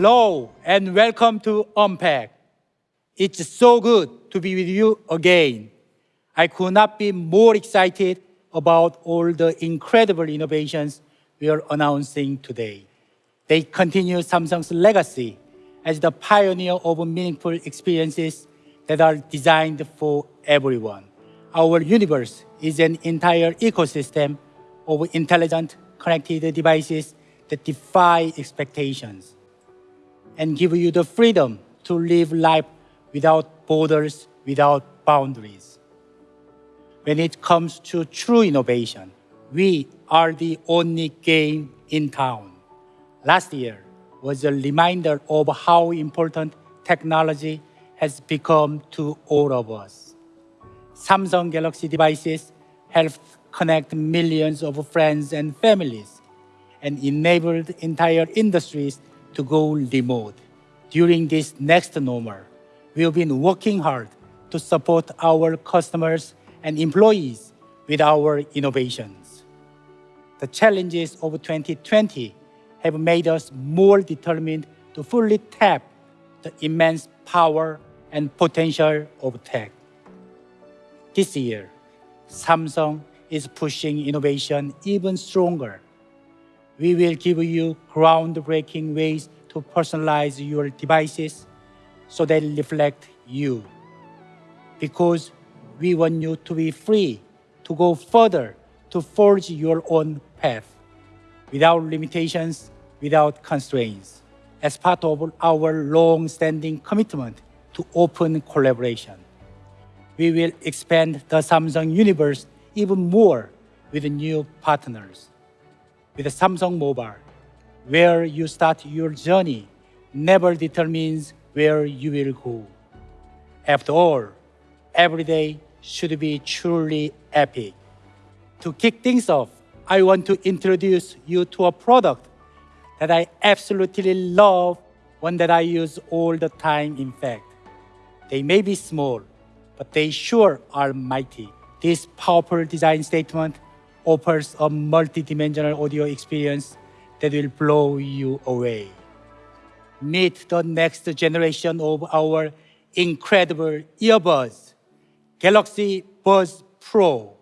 Hello and welcome to Unpacked. It's so good to be with you again. I could not be more excited about all the incredible innovations we are announcing today. They continue Samsung's legacy as the pioneer of meaningful experiences that are designed for everyone. Our universe is an entire ecosystem of intelligent connected devices that defy expectations and give you the freedom to live life without borders, without boundaries. When it comes to true innovation, we are the only game in town. Last year was a reminder of how important technology has become to all of us. Samsung Galaxy devices helped connect millions of friends and families and enabled entire industries to go remote. During this next normal, we've been working hard to support our customers and employees with our innovations. The challenges of 2020 have made us more determined to fully tap the immense power and potential of tech. This year, Samsung is pushing innovation even stronger. We will give you groundbreaking ways to personalize your devices so they reflect you. Because we want you to be free to go further to forge your own path without limitations, without constraints, as part of our long-standing commitment to open collaboration. We will expand the Samsung universe even more with new partners. With Samsung Mobile, where you start your journey never determines where you will go. After all, every day should be truly epic. To kick things off, I want to introduce you to a product that I absolutely love, one that I use all the time, in fact. They may be small, but they sure are mighty. This powerful design statement offers a multi-dimensional audio experience that will blow you away. Meet the next generation of our incredible earbuds, Galaxy Buds Pro.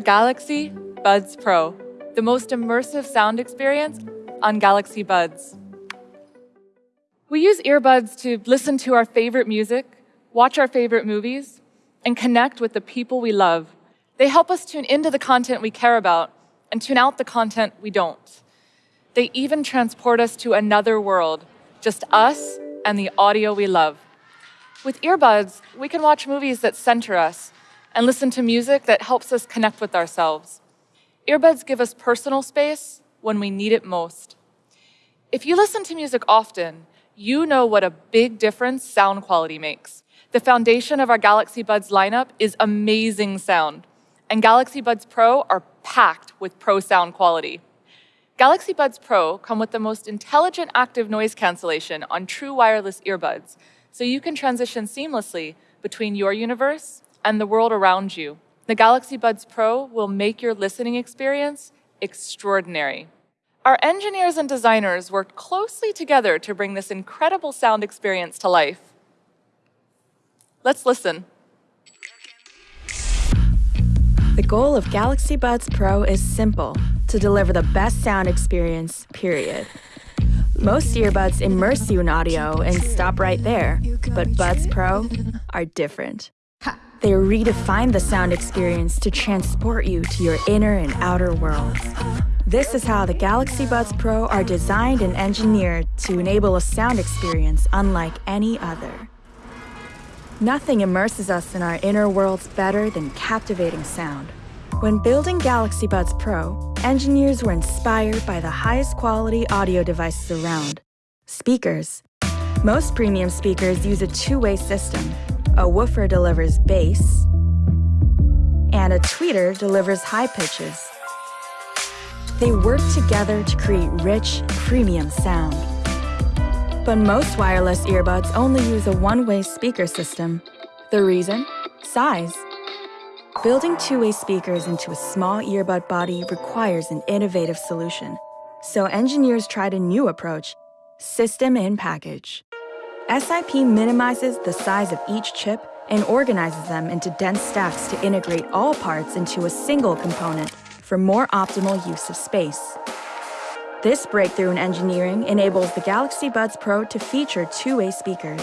Galaxy Buds Pro, the most immersive sound experience on Galaxy Buds. We use earbuds to listen to our favorite music, watch our favorite movies, and connect with the people we love. They help us tune into the content we care about and tune out the content we don't. They even transport us to another world, just us and the audio we love. With earbuds, we can watch movies that center us and listen to music that helps us connect with ourselves. Earbuds give us personal space when we need it most. If you listen to music often, you know what a big difference sound quality makes. The foundation of our Galaxy Buds lineup is amazing sound, and Galaxy Buds Pro are packed with pro sound quality. Galaxy Buds Pro come with the most intelligent active noise cancellation on true wireless earbuds, so you can transition seamlessly between your universe and the world around you. The Galaxy Buds Pro will make your listening experience extraordinary. Our engineers and designers worked closely together to bring this incredible sound experience to life. Let's listen. The goal of Galaxy Buds Pro is simple to deliver the best sound experience, period. Most earbuds immerse you in audio and stop right there, but Buds Pro are different. They redefine the sound experience to transport you to your inner and outer worlds. This is how the Galaxy Buds Pro are designed and engineered to enable a sound experience unlike any other. Nothing immerses us in our inner worlds better than captivating sound. When building Galaxy Buds Pro, engineers were inspired by the highest quality audio devices around speakers. Most premium speakers use a two way system. A woofer delivers bass, and a tweeter delivers high pitches. They work together to create rich, premium sound. But most wireless earbuds only use a one-way speaker system. The reason? Size. Building two-way speakers into a small earbud body requires an innovative solution. So engineers tried a new approach, system in package. SIP minimizes the size of each chip and organizes them into dense stacks to integrate all parts into a single component for more optimal use of space. This breakthrough in engineering enables the Galaxy Buds Pro to feature two-way speakers.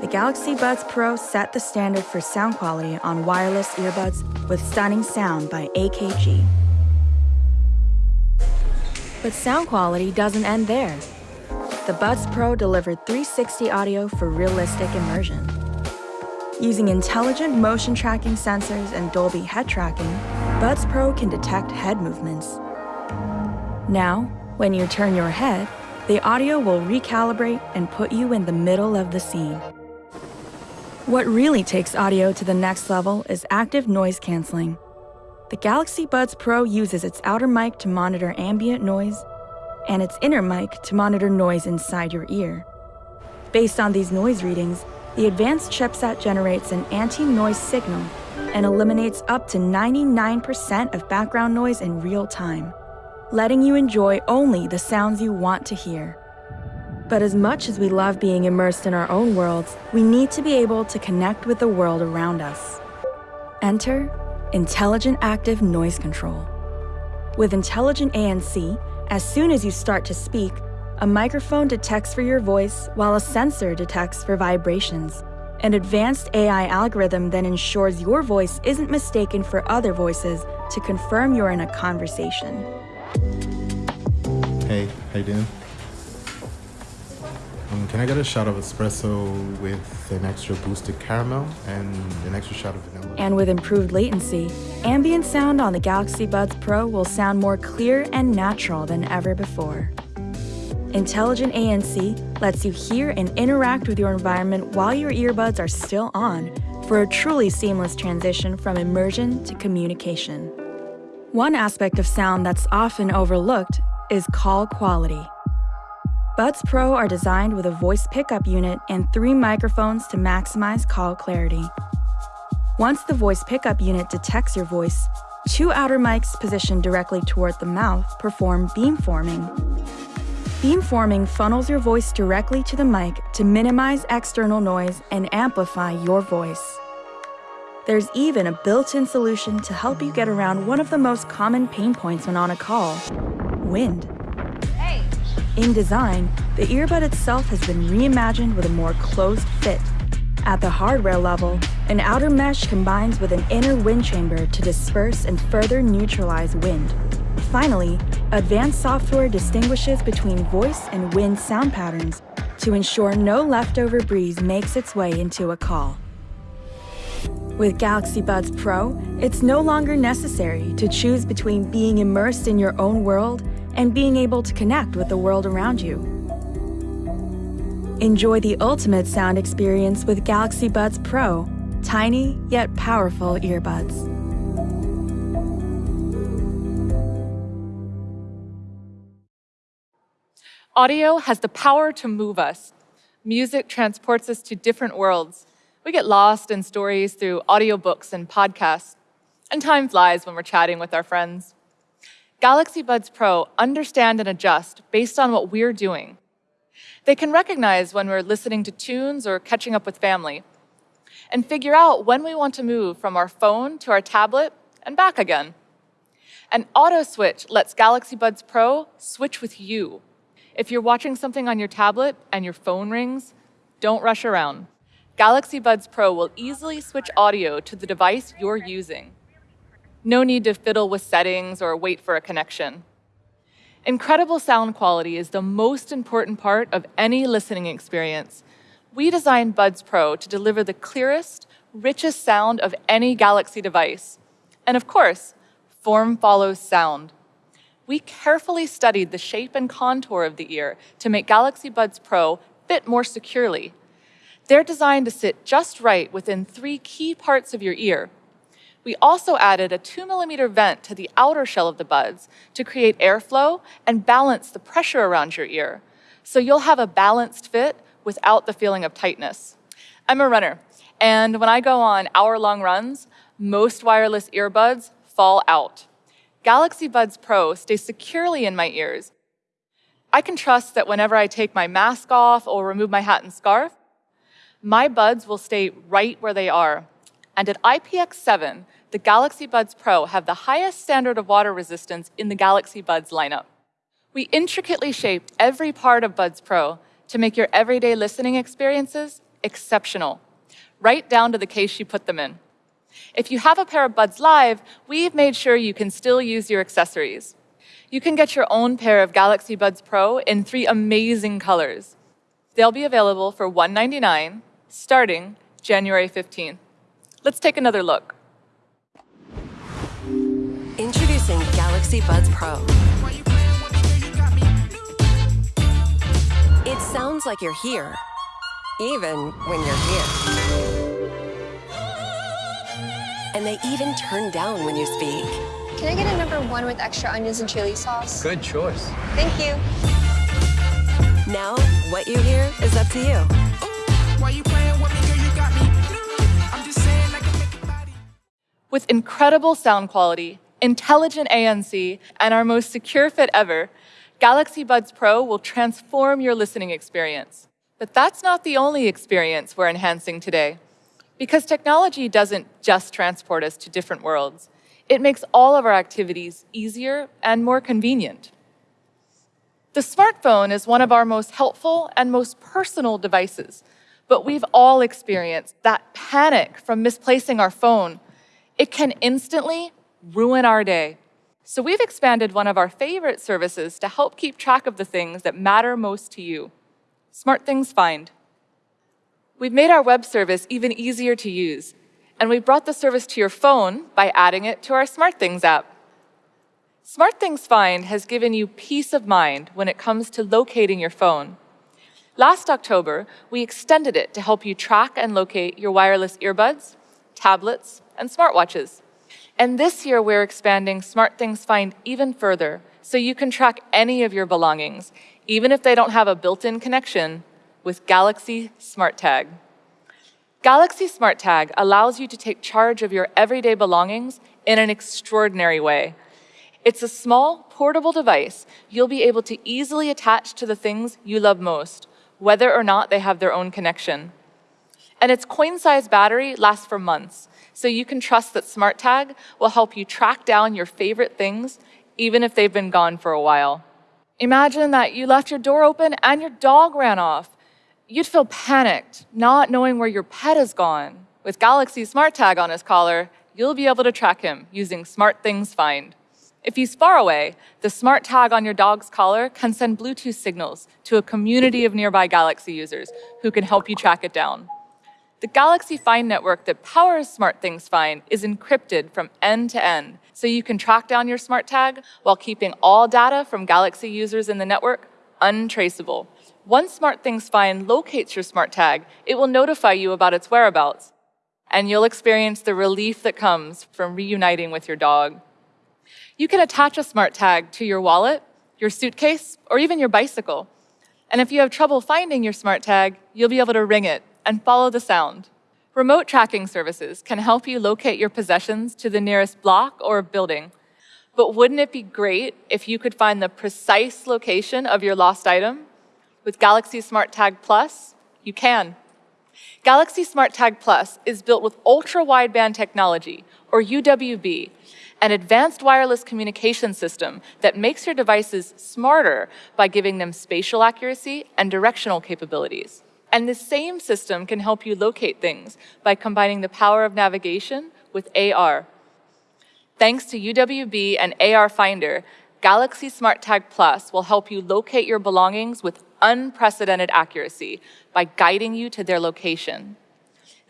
The Galaxy Buds Pro set the standard for sound quality on wireless earbuds with stunning sound by AKG. But sound quality doesn't end there. The Buds Pro delivered 360 audio for realistic immersion. Using intelligent motion tracking sensors and Dolby head tracking, Buds Pro can detect head movements. Now, when you turn your head, the audio will recalibrate and put you in the middle of the scene. What really takes audio to the next level is active noise canceling. The Galaxy Buds Pro uses its outer mic to monitor ambient noise and its inner mic to monitor noise inside your ear. Based on these noise readings, the advanced chipset generates an anti-noise signal and eliminates up to 99% of background noise in real time, letting you enjoy only the sounds you want to hear. But as much as we love being immersed in our own worlds, we need to be able to connect with the world around us. Enter Intelligent Active Noise Control. With Intelligent ANC, as soon as you start to speak, a microphone detects for your voice while a sensor detects for vibrations. An advanced AI algorithm then ensures your voice isn't mistaken for other voices to confirm you're in a conversation. Hey, how you doing? Um, can I get a shot of espresso with an extra boosted caramel and an extra shot of vanilla? And with improved latency, ambient sound on the Galaxy Buds Pro will sound more clear and natural than ever before. Intelligent ANC lets you hear and interact with your environment while your earbuds are still on for a truly seamless transition from immersion to communication. One aspect of sound that's often overlooked is call quality. Buds Pro are designed with a voice pickup unit and three microphones to maximize call clarity. Once the voice pickup unit detects your voice, two outer mics positioned directly toward the mouth perform beamforming. Beamforming funnels your voice directly to the mic to minimize external noise and amplify your voice. There's even a built-in solution to help you get around one of the most common pain points when on a call, wind. In design, the earbud itself has been reimagined with a more closed fit. At the hardware level, an outer mesh combines with an inner wind chamber to disperse and further neutralize wind. Finally, advanced software distinguishes between voice and wind sound patterns to ensure no leftover breeze makes its way into a call. With Galaxy Buds Pro, it's no longer necessary to choose between being immersed in your own world and being able to connect with the world around you. Enjoy the ultimate sound experience with Galaxy Buds Pro, tiny yet powerful earbuds. Audio has the power to move us. Music transports us to different worlds. We get lost in stories through audiobooks and podcasts. And time flies when we're chatting with our friends. Galaxy Buds Pro understand and adjust based on what we're doing. They can recognize when we're listening to tunes or catching up with family, and figure out when we want to move from our phone to our tablet and back again. An auto switch lets Galaxy Buds Pro switch with you. If you're watching something on your tablet and your phone rings, don't rush around. Galaxy Buds Pro will easily switch audio to the device you're using. No need to fiddle with settings or wait for a connection. Incredible sound quality is the most important part of any listening experience. We designed Buds Pro to deliver the clearest, richest sound of any Galaxy device. And of course, form follows sound. We carefully studied the shape and contour of the ear to make Galaxy Buds Pro fit more securely. They're designed to sit just right within three key parts of your ear we also added a 2 millimeter vent to the outer shell of the buds to create airflow and balance the pressure around your ear. So you'll have a balanced fit without the feeling of tightness. I'm a runner, and when I go on hour long runs, most wireless earbuds fall out. Galaxy Buds Pro stay securely in my ears. I can trust that whenever I take my mask off or remove my hat and scarf, my buds will stay right where they are. And at IPX7, the Galaxy Buds Pro have the highest standard of water resistance in the Galaxy Buds lineup. We intricately shaped every part of Buds Pro to make your everyday listening experiences exceptional, right down to the case you put them in. If you have a pair of Buds Live, we've made sure you can still use your accessories. You can get your own pair of Galaxy Buds Pro in three amazing colors. They'll be available for 199 starting January 15th. Let's take another look. Introducing Galaxy Buds Pro. It sounds like you're here, even when you're here. And they even turn down when you speak. Can I get a number one with extra onions and chili sauce? Good choice. Thank you. Now, what you hear is up to you. Why With incredible sound quality, intelligent ANC, and our most secure fit ever, Galaxy Buds Pro will transform your listening experience. But that's not the only experience we're enhancing today. Because technology doesn't just transport us to different worlds, it makes all of our activities easier and more convenient. The smartphone is one of our most helpful and most personal devices, but we've all experienced that panic from misplacing our phone. It can instantly ruin our day. So we've expanded one of our favorite services to help keep track of the things that matter most to you. SmartThings Find. We've made our web service even easier to use, and we brought the service to your phone by adding it to our SmartThings app. SmartThings Find has given you peace of mind when it comes to locating your phone. Last October, we extended it to help you track and locate your wireless earbuds, tablets, and smartwatches. And this year, we're expanding SmartThings Find even further so you can track any of your belongings, even if they don't have a built-in connection, with Galaxy Smart Tag. Galaxy Smart Tag allows you to take charge of your everyday belongings in an extraordinary way. It's a small, portable device you'll be able to easily attach to the things you love most, whether or not they have their own connection. And its coin-sized battery lasts for months, so you can trust that Smart Tag will help you track down your favorite things, even if they've been gone for a while. Imagine that you left your door open and your dog ran off. You'd feel panicked, not knowing where your pet has gone. With Galaxy Smart Tag on his collar, you'll be able to track him using SmartThings Find. If he's far away, the smart tag on your dog's collar can send Bluetooth signals to a community of nearby Galaxy users who can help you track it down. The Galaxy Find network that powers SmartThings Find is encrypted from end to end, so you can track down your smart tag while keeping all data from Galaxy users in the network untraceable. Once SmartThings Find locates your smart tag, it will notify you about its whereabouts, and you'll experience the relief that comes from reuniting with your dog. You can attach a smart tag to your wallet, your suitcase, or even your bicycle. And if you have trouble finding your smart tag, you'll be able to ring it and follow the sound. Remote tracking services can help you locate your possessions to the nearest block or building. But wouldn't it be great if you could find the precise location of your lost item? With Galaxy Smart Tag Plus, you can. Galaxy Smart Tag Plus is built with ultra wideband technology, or UWB, an advanced wireless communication system that makes your devices smarter by giving them spatial accuracy and directional capabilities. And the same system can help you locate things by combining the power of navigation with AR. Thanks to UWB and AR Finder, Galaxy Smart Tag Plus will help you locate your belongings with unprecedented accuracy by guiding you to their location.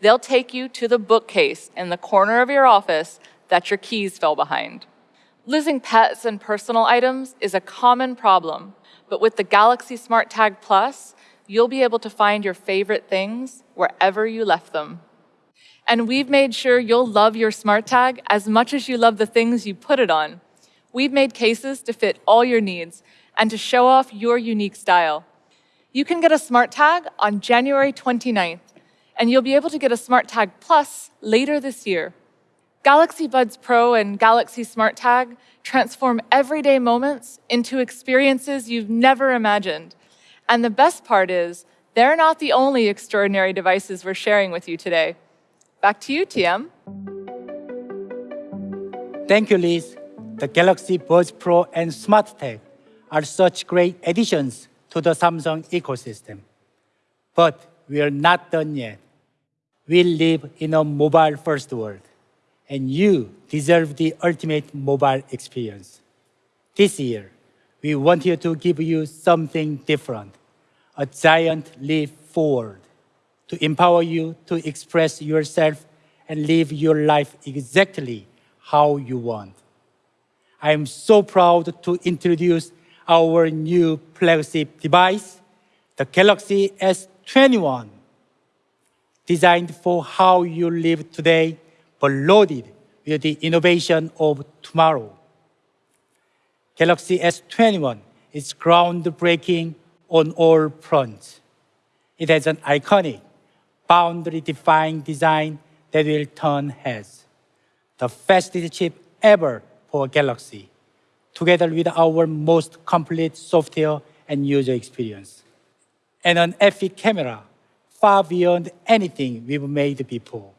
They'll take you to the bookcase in the corner of your office that your keys fell behind. Losing pets and personal items is a common problem, but with the Galaxy Smart Tag Plus, you'll be able to find your favorite things wherever you left them. And we've made sure you'll love your smart tag as much as you love the things you put it on. We've made cases to fit all your needs and to show off your unique style. You can get a smart tag on January 29th, and you'll be able to get a smart tag plus later this year. Galaxy Buds Pro and Galaxy Smart Tag transform everyday moments into experiences you've never imagined. And the best part is, they're not the only extraordinary devices we're sharing with you today. Back to you, TM. Thank you, Liz. The Galaxy Buds Pro and Smart Tag are such great additions to the Samsung ecosystem. But we are not done yet. We live in a mobile-first world, and you deserve the ultimate mobile experience. This year, we wanted to give you something different, a giant leap forward to empower you to express yourself and live your life exactly how you want. I am so proud to introduce our new flagship device, the Galaxy S21. Designed for how you live today, but loaded with the innovation of tomorrow. Galaxy S21 is groundbreaking on all fronts. It has an iconic, boundary-defying design that will turn heads. The fastest chip ever for Galaxy, together with our most complete software and user experience. And an epic camera, far beyond anything we've made before.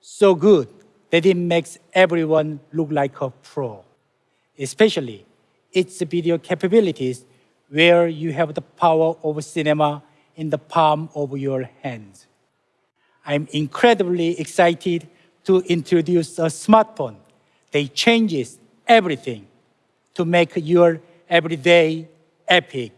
So good that it makes everyone look like a pro, especially its video capabilities where you have the power of cinema in the palm of your hands. I'm incredibly excited to introduce a smartphone that changes everything to make your everyday epic.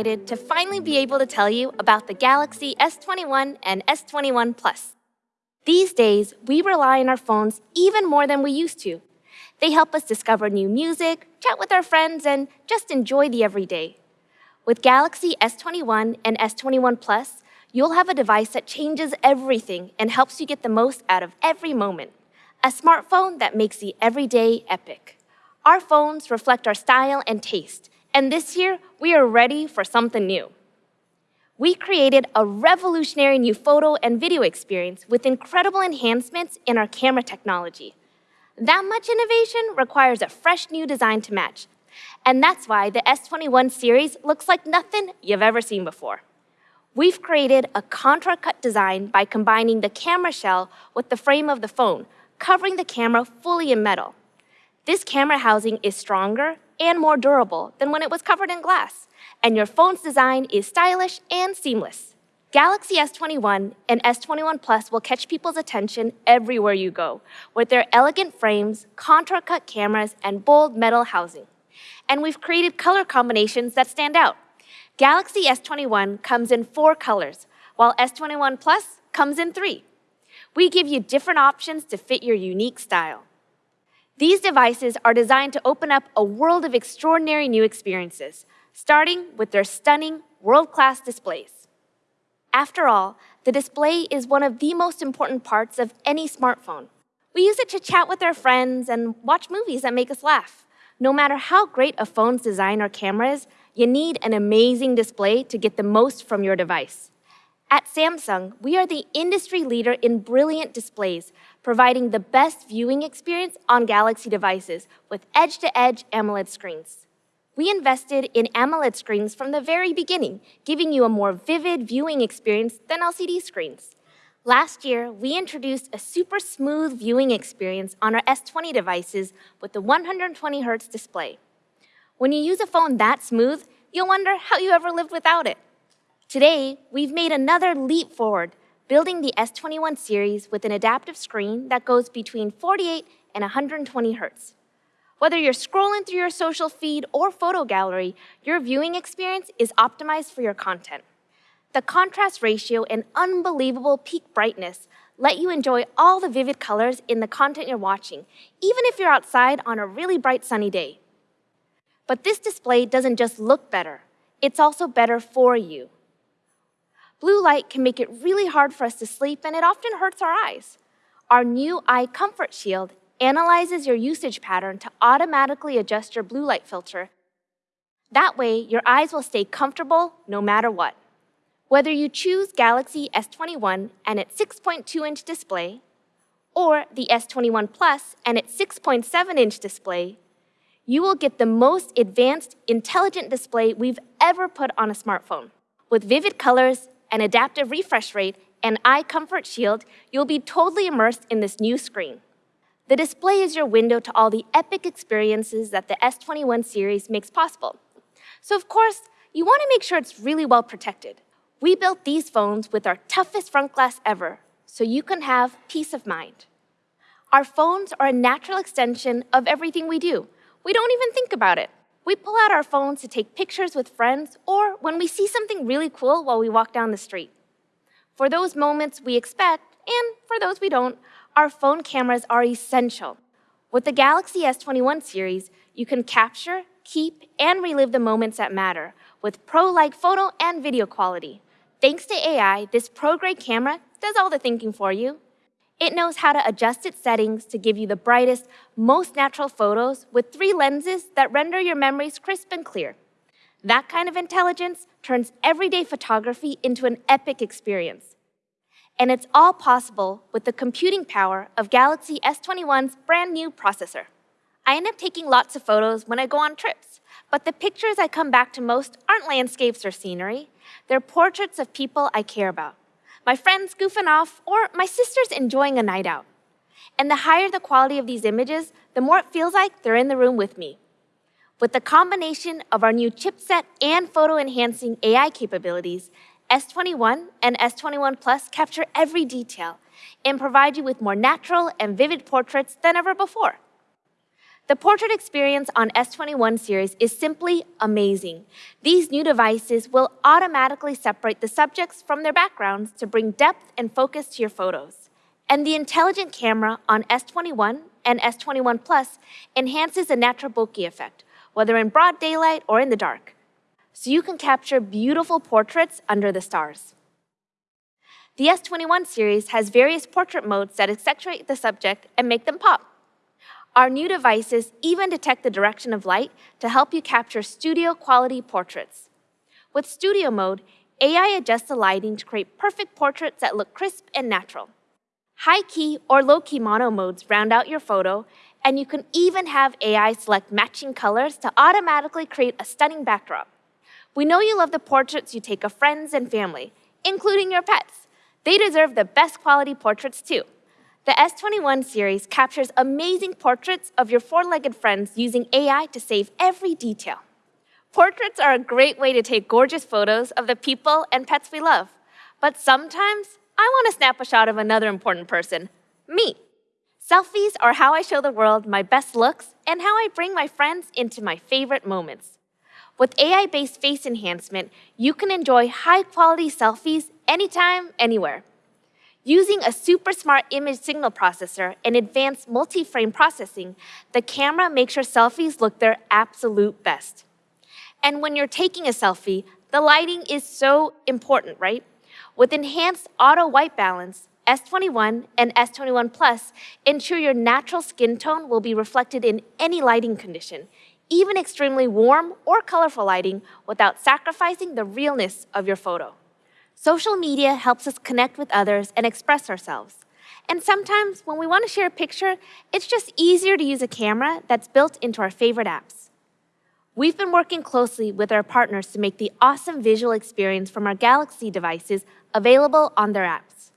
Excited to finally be able to tell you about the Galaxy S21 and S21 Plus. These days, we rely on our phones even more than we used to. They help us discover new music, chat with our friends, and just enjoy the everyday. With Galaxy S21 and S21 Plus, you'll have a device that changes everything and helps you get the most out of every moment. A smartphone that makes the everyday epic. Our phones reflect our style and taste, and this year we are ready for something new. We created a revolutionary new photo and video experience with incredible enhancements in our camera technology. That much innovation requires a fresh new design to match, and that's why the S21 series looks like nothing you've ever seen before. We've created a contour cut design by combining the camera shell with the frame of the phone, covering the camera fully in metal. This camera housing is stronger and more durable than when it was covered in glass, and your phone's design is stylish and seamless. Galaxy S21 and S21 Plus will catch people's attention everywhere you go with their elegant frames, contour cut cameras, and bold metal housing. And we've created color combinations that stand out. Galaxy S21 comes in four colors, while S21 Plus comes in three. We give you different options to fit your unique style. These devices are designed to open up a world of extraordinary new experiences, starting with their stunning, world class displays. After all, the display is one of the most important parts of any smartphone. We use it to chat with our friends and watch movies that make us laugh. No matter how great a phone's design or camera is, you need an amazing display to get the most from your device. At Samsung, we are the industry leader in brilliant displays, providing the best viewing experience on Galaxy devices with edge to edge AMOLED screens. We invested in AMOLED screens from the very beginning, giving you a more vivid viewing experience than LCD screens. Last year, we introduced a super smooth viewing experience on our S20 devices with the 120 Hz display. When you use a phone that smooth, you'll wonder how you ever lived without it. Today, we've made another leap forward, building the S21 series with an adaptive screen that goes between 48 and 120 Hz. Whether you're scrolling through your social feed or photo gallery, your viewing experience is optimized for your content. The contrast ratio and unbelievable peak brightness let you enjoy all the vivid colors in the content you're watching, even if you're outside on a really bright sunny day. But this display doesn't just look better, it's also better for you. Blue light can make it really hard for us to sleep and it often hurts our eyes. Our new Eye Comfort Shield analyzes your usage pattern to automatically adjust your blue light filter. That way, your eyes will stay comfortable no matter what. Whether you choose Galaxy S21 and its 6.2 inch display, or the S21 Plus and its 6.7 inch display, you will get the most advanced, intelligent display we've ever put on a smartphone. With vivid colors, an adaptive refresh rate, and Eye Comfort Shield, you'll be totally immersed in this new screen. The display is your window to all the epic experiences that the S21 series makes possible. So, of course, you want to make sure it's really well protected. We built these phones with our toughest front glass ever, so you can have peace of mind. Our phones are a natural extension of everything we do. We don't even think about it. We pull out our phones to take pictures with friends or when we see something really cool while we walk down the street. For those moments we expect, and for those we don't, our phone cameras are essential. With the Galaxy S21 series, you can capture, keep, and relive the moments that matter with pro like photo and video quality. Thanks to AI, this pro grade camera does all the thinking for you. It knows how to adjust its settings to give you the brightest, most natural photos with three lenses that render your memories crisp and clear. That kind of intelligence turns everyday photography into an epic experience. And it's all possible with the computing power of Galaxy S21's brand new processor. I end up taking lots of photos when I go on trips, but the pictures I come back to most aren't landscapes or scenery. They're portraits of people I care about my friends goofing off, or my sisters enjoying a night out. And the higher the quality of these images, the more it feels like they're in the room with me. With the combination of our new chipset and photo enhancing AI capabilities, S21 and S21 Plus capture every detail and provide you with more natural and vivid portraits than ever before. The portrait experience on S21 series is simply amazing. These new devices will automatically separate the subjects from their backgrounds to bring depth and focus to your photos. And the intelligent camera on S21 and S21 Plus enhances the natural bokeh effect, whether in broad daylight or in the dark. So you can capture beautiful portraits under the stars. The S21 series has various portrait modes that accentuate the subject and make them pop. Our new devices even detect the direction of light to help you capture studio quality portraits. With Studio Mode, AI adjusts the lighting to create perfect portraits that look crisp and natural. High key or low key mono modes round out your photo, and you can even have AI select matching colors to automatically create a stunning backdrop. We know you love the portraits you take of friends and family, including your pets. They deserve the best quality portraits too. The S21 series captures amazing portraits of your four legged friends using AI to save every detail. Portraits are a great way to take gorgeous photos of the people and pets we love. But sometimes I want to snap a shot of another important person me. Selfies are how I show the world my best looks and how I bring my friends into my favorite moments. With AI based face enhancement, you can enjoy high quality selfies anytime, anywhere. Using a super smart image signal processor and advanced multi frame processing, the camera makes your selfies look their absolute best. And when you're taking a selfie, the lighting is so important, right? With enhanced auto white balance, S21 and S21 Plus ensure your natural skin tone will be reflected in any lighting condition, even extremely warm or colorful lighting without sacrificing the realness of your photo. Social media helps us connect with others and express ourselves. And sometimes when we want to share a picture, it's just easier to use a camera that's built into our favorite apps. We've been working closely with our partners to make the awesome visual experience from our Galaxy devices available on their apps.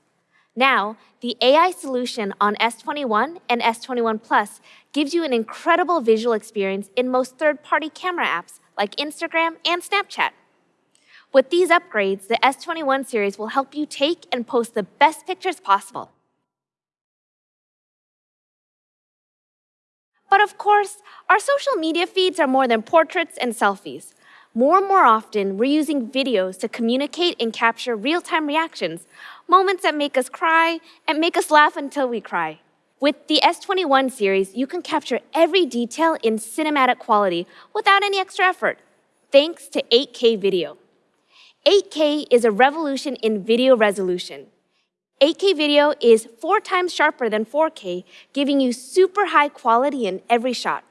Now, the AI solution on S21 and S21 Plus gives you an incredible visual experience in most third party camera apps like Instagram and Snapchat. With these upgrades, the S21 series will help you take and post the best pictures possible. But of course, our social media feeds are more than portraits and selfies. More and more often, we're using videos to communicate and capture real time reactions, moments that make us cry and make us laugh until we cry. With the S21 series, you can capture every detail in cinematic quality without any extra effort, thanks to 8K video. 8K is a revolution in video resolution. 8K video is four times sharper than 4K, giving you super high quality in every shot.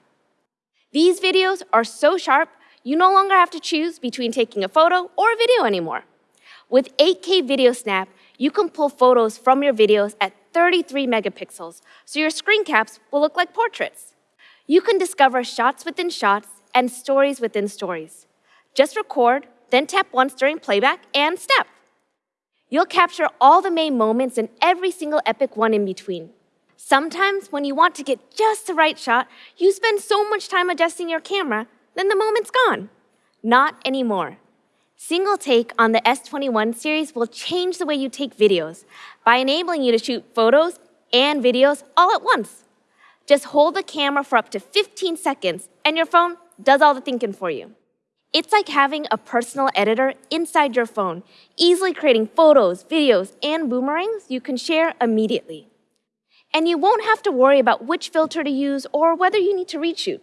These videos are so sharp, you no longer have to choose between taking a photo or a video anymore. With 8K Video Snap, you can pull photos from your videos at 33 megapixels, so your screen caps will look like portraits. You can discover shots within shots and stories within stories. Just record, then tap once during playback and snap. You'll capture all the main moments and every single epic one in between. Sometimes, when you want to get just the right shot, you spend so much time adjusting your camera, then the moment's gone. Not anymore. Single Take on the S21 series will change the way you take videos by enabling you to shoot photos and videos all at once. Just hold the camera for up to 15 seconds, and your phone does all the thinking for you. It's like having a personal editor inside your phone, easily creating photos, videos, and boomerangs you can share immediately. And you won't have to worry about which filter to use or whether you need to reshoot.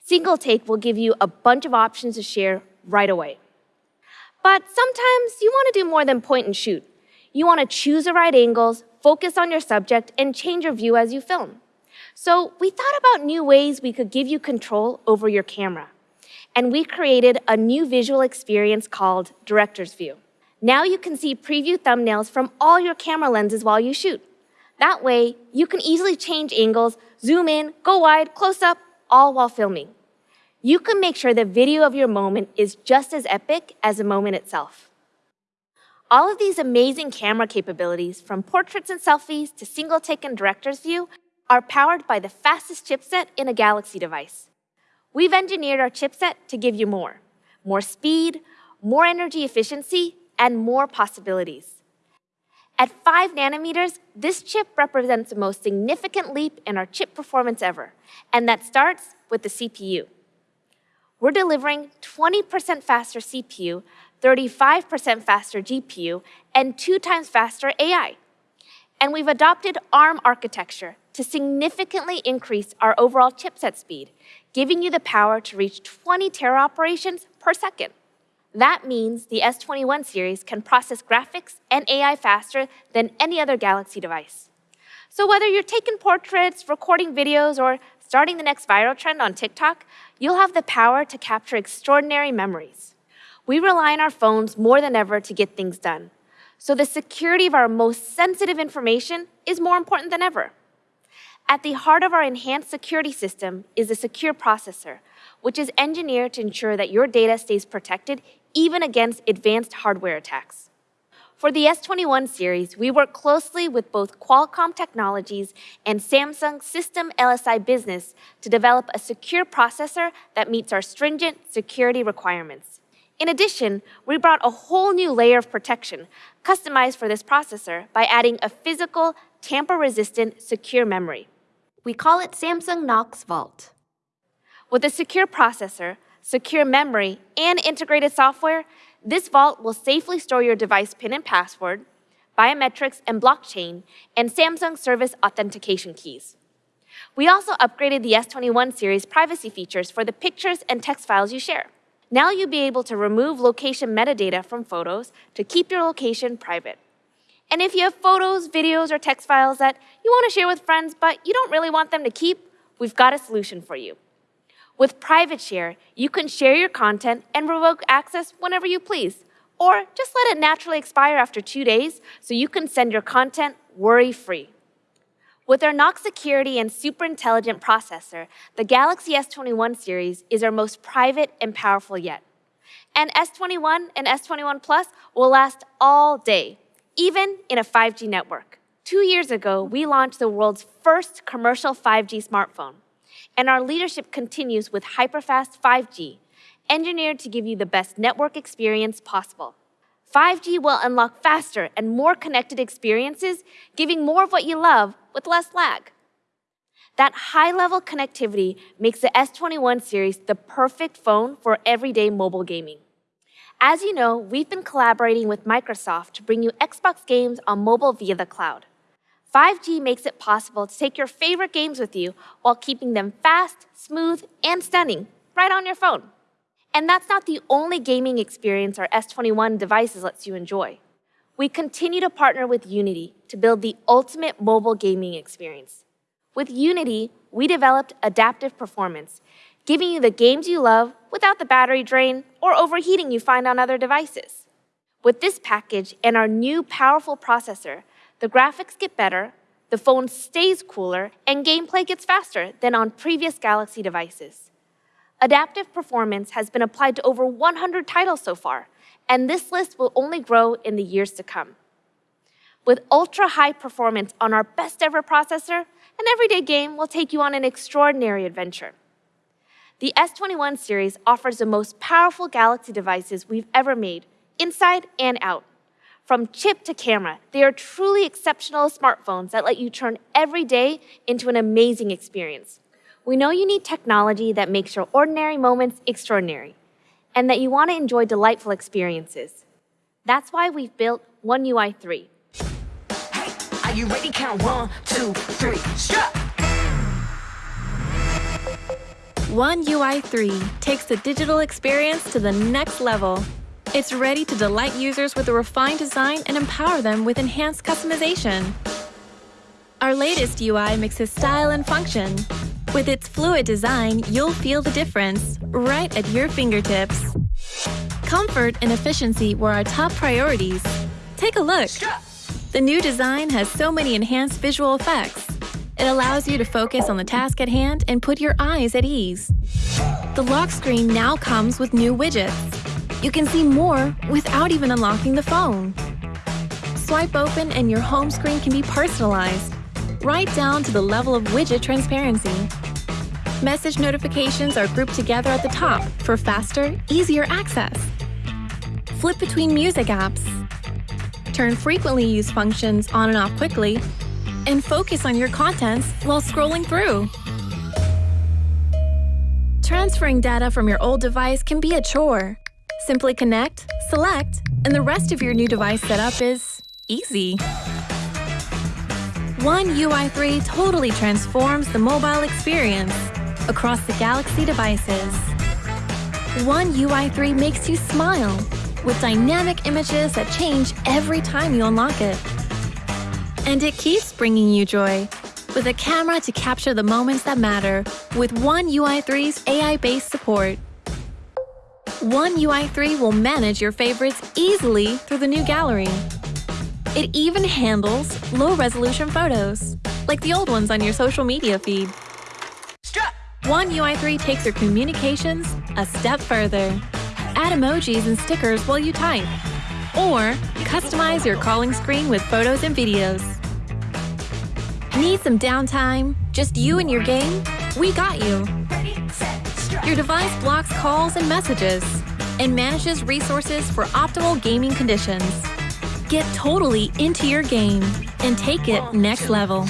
Single Take will give you a bunch of options to share right away. But sometimes you want to do more than point and shoot. You want to choose the right angles, focus on your subject, and change your view as you film. So we thought about new ways we could give you control over your camera and we created a new visual experience called Director's View. Now you can see preview thumbnails from all your camera lenses while you shoot. That way, you can easily change angles, zoom in, go wide, close up, all while filming. You can make sure the video of your moment is just as epic as the moment itself. All of these amazing camera capabilities, from portraits and selfies to single take and director's view, are powered by the fastest chipset in a Galaxy device. We've engineered our chipset to give you more more speed, more energy efficiency, and more possibilities. At 5 nanometers, this chip represents the most significant leap in our chip performance ever, and that starts with the CPU. We're delivering 20% faster CPU, 35% faster GPU, and two times faster AI. And we've adopted ARM architecture to significantly increase our overall chipset speed, giving you the power to reach 20 tera operations per second. That means the S21 series can process graphics and AI faster than any other Galaxy device. So whether you're taking portraits, recording videos, or starting the next viral trend on TikTok, you'll have the power to capture extraordinary memories. We rely on our phones more than ever to get things done. So the security of our most sensitive information is more important than ever. At the heart of our enhanced security system is a secure processor, which is engineered to ensure that your data stays protected even against advanced hardware attacks. For the S21 series, we work closely with both Qualcomm Technologies and Samsung System LSI Business to develop a secure processor that meets our stringent security requirements. In addition, we brought a whole new layer of protection customized for this processor by adding a physical, tamper resistant secure memory. We call it Samsung Knox Vault. With a secure processor, secure memory, and integrated software, this vault will safely store your device PIN and password, biometrics and blockchain, and Samsung service authentication keys. We also upgraded the S21 series privacy features for the pictures and text files you share. Now you'll be able to remove location metadata from photos to keep your location private. And if you have photos, videos, or text files that you want to share with friends but you don't really want them to keep, we've got a solution for you. With Private Share, you can share your content and revoke access whenever you please, or just let it naturally expire after two days so you can send your content worry free. With our Knox security and super intelligent processor, the Galaxy S21 series is our most private and powerful yet. And S21 and S21 Plus will last all day, even in a 5G network. Two years ago, we launched the world's first commercial 5G smartphone and our leadership continues with hyperfast 5G, engineered to give you the best network experience possible. 5G will unlock faster and more connected experiences, giving more of what you love with less lag. That high level connectivity makes the S21 series the perfect phone for everyday mobile gaming. As you know, we've been collaborating with Microsoft to bring you Xbox games on mobile via the cloud. 5G makes it possible to take your favorite games with you while keeping them fast, smooth, and stunning right on your phone. And that's not the only gaming experience our S21 devices lets you enjoy. We continue to partner with Unity to build the ultimate mobile gaming experience. With Unity, we developed adaptive performance, giving you the games you love without the battery drain or overheating you find on other devices. With this package and our new powerful processor, the graphics get better, the phone stays cooler, and gameplay gets faster than on previous Galaxy devices. Adaptive performance has been applied to over 100 titles so far, and this list will only grow in the years to come. With ultra high performance on our best ever processor, an everyday game will take you on an extraordinary adventure. The S21 series offers the most powerful Galaxy devices we've ever made, inside and out. From chip to camera, they are truly exceptional smartphones that let you turn every day into an amazing experience. We know you need technology that makes your ordinary moments extraordinary, and that you want to enjoy delightful experiences. That's why we've built One UI 3. Hey, Are you ready? Count one, two, three, strut! One UI 3 takes the digital experience to the next level. It's ready to delight users with a refined design and empower them with enhanced customization. Our latest UI mixes style and function. With its fluid design, you'll feel the difference right at your fingertips. Comfort and efficiency were our top priorities. Take a look. The new design has so many enhanced visual effects. It allows you to focus on the task at hand and put your eyes at ease. The lock screen now comes with new widgets. You can see more without even unlocking the phone. Swipe open and your home screen can be personalized, right down to the level of widget transparency. Message notifications are grouped together at the top for faster, easier access. Flip between music apps. Turn frequently used functions on and off quickly, and focus on your contents while scrolling through. Transferring data from your old device can be a chore. Simply connect, select, and the rest of your new device setup is easy. One UI3 totally transforms the mobile experience across the Galaxy devices. One UI3 makes you smile with dynamic images that change every time you unlock it. And it keeps bringing you joy with a camera to capture the moments that matter with One UI3's AI-based support. One UI3 will manage your favorites easily through the new gallery. It even handles low-resolution photos, like the old ones on your social media feed. One UI3 takes your communications a step further. Add emojis and stickers while you type. Or customize your calling screen with photos and videos. Need some downtime? Just you and your game? We got you. Your device blocks calls and messages and manages resources for optimal gaming conditions. Get totally into your game and take it next level.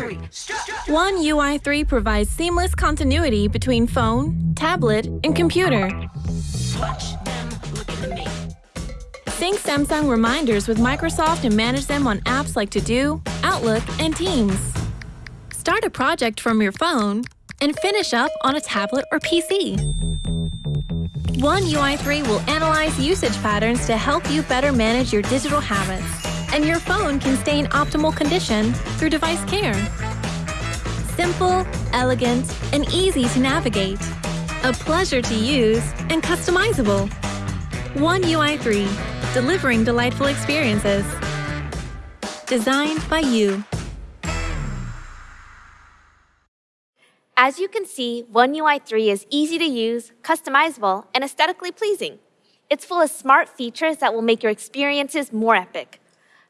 One UI3 provides seamless continuity between phone, tablet, and computer. Sync Samsung reminders with Microsoft and manage them on apps like To Do, Outlook, and Teams. Start a project from your phone and finish up on a tablet or PC. One UI3 will analyze usage patterns to help you better manage your digital habits, and your phone can stay in optimal condition through device care. Simple, elegant, and easy to navigate. A pleasure to use and customizable. One UI3, delivering delightful experiences. Designed by you. As you can see, One UI 3 is easy to use, customizable, and aesthetically pleasing. It's full of smart features that will make your experiences more epic.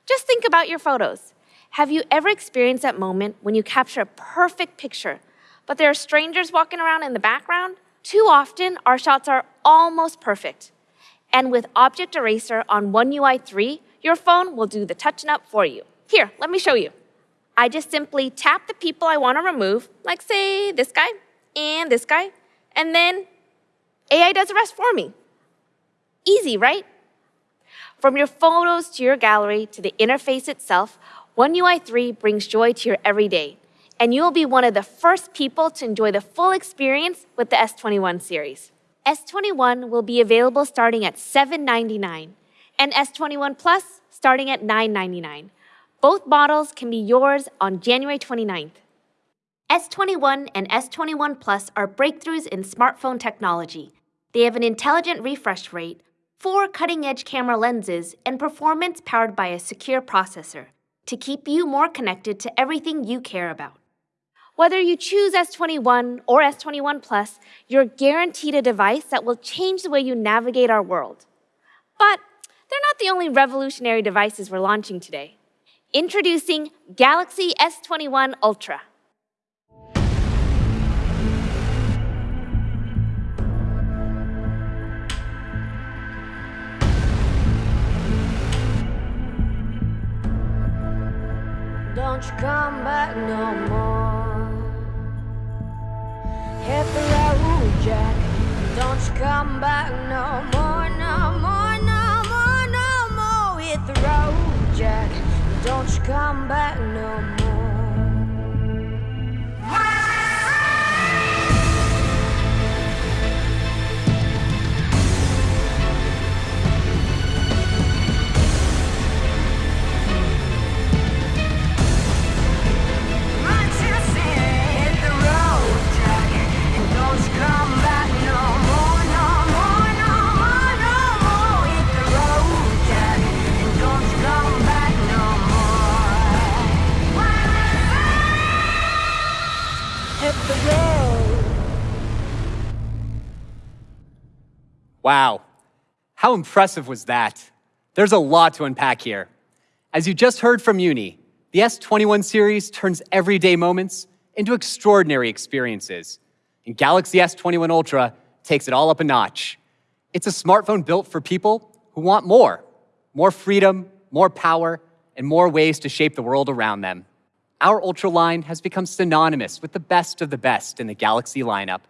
Just think about your photos. Have you ever experienced that moment when you capture a perfect picture, but there are strangers walking around in the background? Too often, our shots are almost perfect. And with Object Eraser on One UI 3, your phone will do the touching up for you. Here, let me show you. I just simply tap the people I want to remove, like say this guy and this guy, and then AI does the rest for me. Easy, right? From your photos to your gallery to the interface itself, One UI 3 brings joy to your everyday, and you will be one of the first people to enjoy the full experience with the S21 series. S21 will be available starting at 799 and S21 Plus starting at 999. Both models can be yours on January 29th. S21 and S21 Plus are breakthroughs in smartphone technology. They have an intelligent refresh rate, four cutting edge camera lenses, and performance powered by a secure processor to keep you more connected to everything you care about. Whether you choose S21 or S21 Plus, you're guaranteed a device that will change the way you navigate our world. But they're not the only revolutionary devices we're launching today. Introducing Galaxy S21 Ultra. Don't you come back no more. Don't you come back no more, no more, no more, no more. Hit the road, Jack. Don't you come back no more. The road. Wow. How impressive was that? There's a lot to unpack here. As you just heard from Uni, the S21 series turns everyday moments into extraordinary experiences. And Galaxy S21 Ultra takes it all up a notch. It's a smartphone built for people who want more more freedom, more power, and more ways to shape the world around them. Our Ultra line has become synonymous with the best of the best in the Galaxy lineup.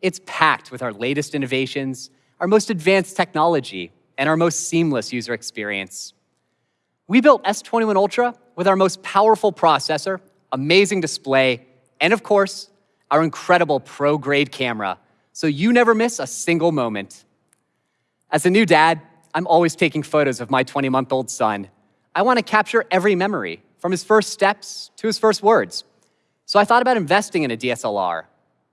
It's packed with our latest innovations, our most advanced technology, and our most seamless user experience. We built S21 Ultra with our most powerful processor, amazing display, and of course, our incredible pro grade camera, so you never miss a single moment. As a new dad, I'm always taking photos of my 20 month old son. I want to capture every memory, from his first steps to his first words. So I thought about investing in a DSLR.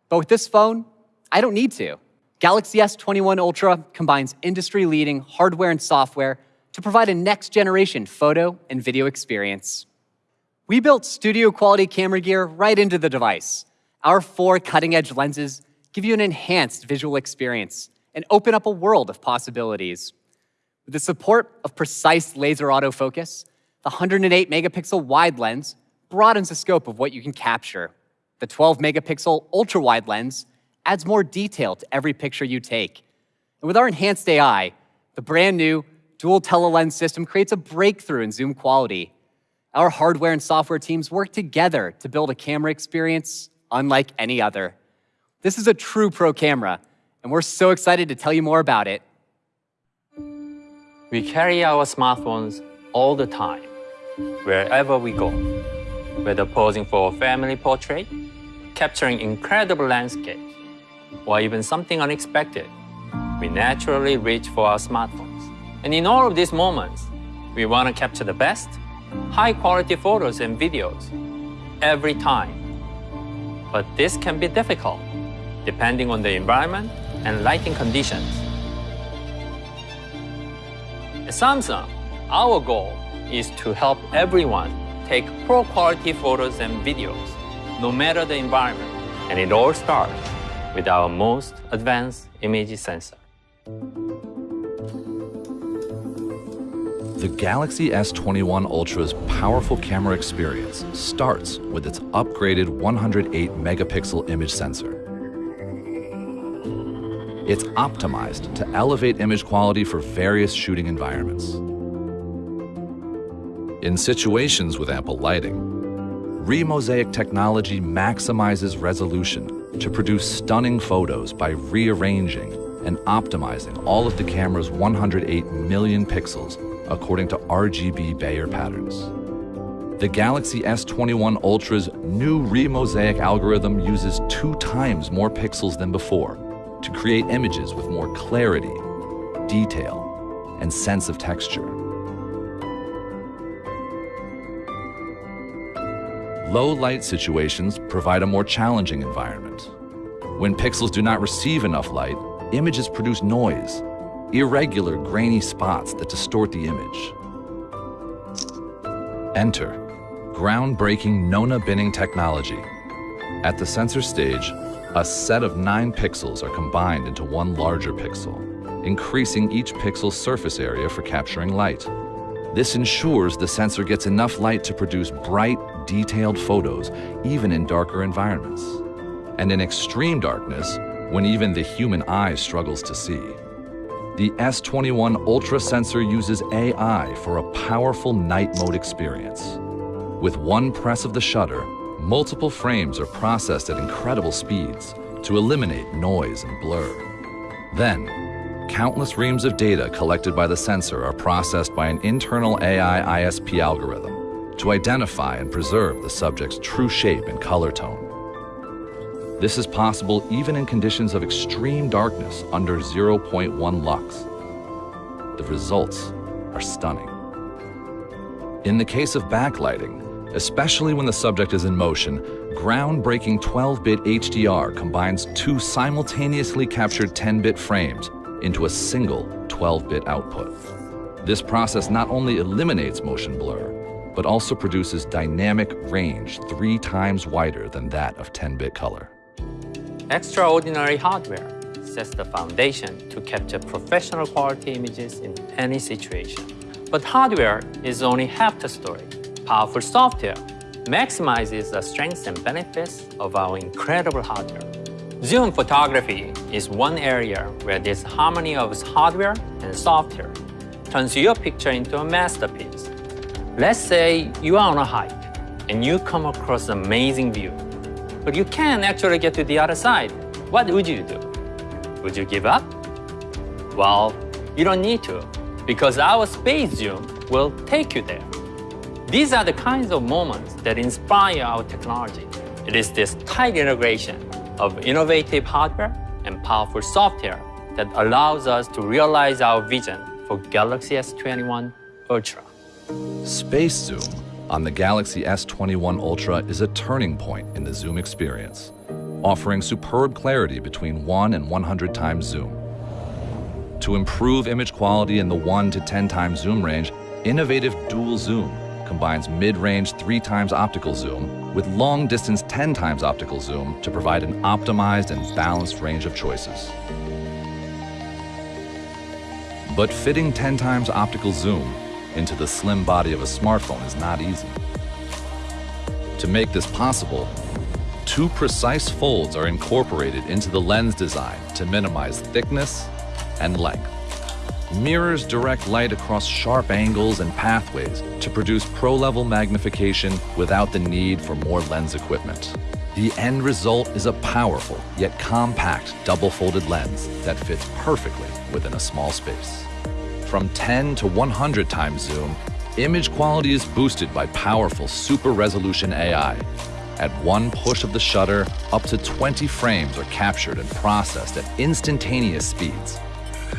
But with this phone, I don't need to. Galaxy S21 Ultra combines industry leading hardware and software to provide a next generation photo and video experience. We built studio quality camera gear right into the device. Our four cutting edge lenses give you an enhanced visual experience and open up a world of possibilities. With the support of precise laser autofocus, the 108 megapixel wide lens broadens the scope of what you can capture. The 12 megapixel ultra wide lens adds more detail to every picture you take. And with our enhanced AI, the brand new dual telelens system creates a breakthrough in zoom quality. Our hardware and software teams work together to build a camera experience unlike any other. This is a true pro camera, and we're so excited to tell you more about it. We carry our smartphones all the time, wherever we go. Whether posing for a family portrait, capturing incredible landscapes, or even something unexpected, we naturally reach for our smartphones. And in all of these moments, we want to capture the best, high quality photos and videos every time. But this can be difficult, depending on the environment and lighting conditions. At Samsung, our goal is to help everyone take pro quality photos and videos, no matter the environment. And it all starts with our most advanced image sensor. The Galaxy S21 Ultra's powerful camera experience starts with its upgraded 108 megapixel image sensor. It's optimized to elevate image quality for various shooting environments. In situations with ample lighting, Remosaic technology maximizes resolution to produce stunning photos by rearranging and optimizing all of the camera's 108 million pixels according to RGB Bayer patterns. The Galaxy S21 Ultra's new Remosaic algorithm uses two times more pixels than before to create images with more clarity, detail, and sense of texture. Low light situations provide a more challenging environment. When pixels do not receive enough light, images produce noise, irregular grainy spots that distort the image. Enter groundbreaking Nona binning technology. At the sensor stage, a set of nine pixels are combined into one larger pixel, increasing each pixel's surface area for capturing light. This ensures the sensor gets enough light to produce bright, detailed photos, even in darker environments. And in extreme darkness, when even the human eye struggles to see. The S21 Ultra sensor uses AI for a powerful night mode experience. With one press of the shutter, multiple frames are processed at incredible speeds to eliminate noise and blur. Then, countless reams of data collected by the sensor are processed by an internal AI ISP algorithm to identify and preserve the subject's true shape and color tone. This is possible even in conditions of extreme darkness under 0.1 lux. The results are stunning. In the case of backlighting, especially when the subject is in motion, groundbreaking 12-bit HDR combines two simultaneously captured 10-bit frames into a single 12-bit output. This process not only eliminates motion blur, but also produces dynamic range three times wider than that of 10-bit color. Extraordinary hardware sets the foundation to capture professional quality images in any situation. But hardware is only half the story. Powerful software maximizes the strengths and benefits of our incredible hardware. Zoom photography is one area where this harmony of hardware and software turns your picture into a masterpiece. Let's say you are on a hike and you come across an amazing view, but you can't actually get to the other side. What would you do? Would you give up? Well, you don't need to, because our space zoom will take you there. These are the kinds of moments that inspire our technology. It is this tight integration of innovative hardware and powerful software that allows us to realize our vision for Galaxy S21 Ultra. Space Zoom on the Galaxy S21 Ultra is a turning point in the zoom experience, offering superb clarity between 1 and 100 times zoom. To improve image quality in the 1 to 10 times zoom range, innovative dual zoom combines mid-range 3 times optical zoom with long-distance 10 times optical zoom to provide an optimized and balanced range of choices. But fitting 10 times optical zoom into the slim body of a smartphone is not easy. To make this possible, two precise folds are incorporated into the lens design to minimize thickness and length. Mirrors direct light across sharp angles and pathways to produce pro-level magnification without the need for more lens equipment. The end result is a powerful yet compact double-folded lens that fits perfectly within a small space. From 10 to 100 times zoom, image quality is boosted by powerful super resolution AI. At one push of the shutter, up to 20 frames are captured and processed at instantaneous speeds.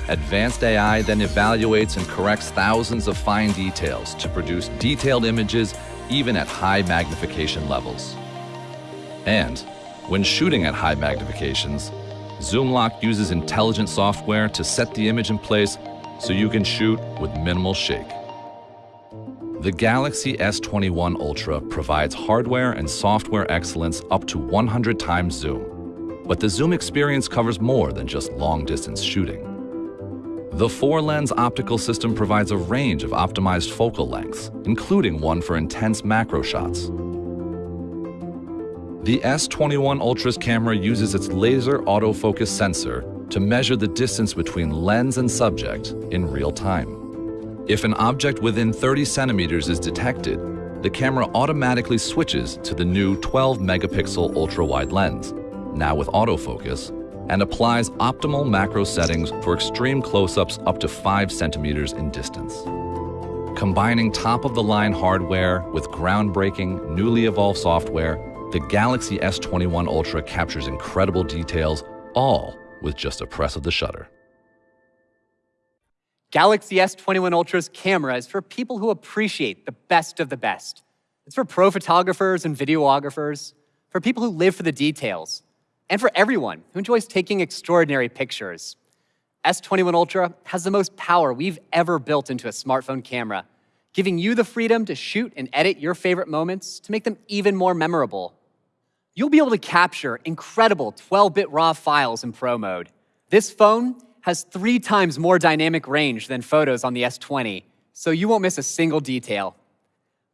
Advanced AI then evaluates and corrects thousands of fine details to produce detailed images even at high magnification levels. And when shooting at high magnifications, Zoomlock uses intelligent software to set the image in place so you can shoot with minimal shake. The Galaxy S21 Ultra provides hardware and software excellence up to 100 times zoom. But the zoom experience covers more than just long distance shooting. The four lens optical system provides a range of optimized focal lengths, including one for intense macro shots. The S21 Ultra's camera uses its laser autofocus sensor to measure the distance between lens and subject in real time. If an object within 30 centimeters is detected, the camera automatically switches to the new 12 megapixel ultra-wide lens, now with autofocus, and applies optimal macro settings for extreme close-ups up to 5 centimeters in distance. Combining top-of-the-line hardware with groundbreaking, newly evolved software, the Galaxy S21 Ultra captures incredible details, all with just a press of the shutter. Galaxy S21 Ultra's camera is for people who appreciate the best of the best. It's for pro photographers and videographers, for people who live for the details, and for everyone who enjoys taking extraordinary pictures. S21 Ultra has the most power we've ever built into a smartphone camera, giving you the freedom to shoot and edit your favorite moments to make them even more memorable. You'll be able to capture incredible 12-bit RAW files in Pro mode. This phone has three times more dynamic range than photos on the S20, so you won't miss a single detail.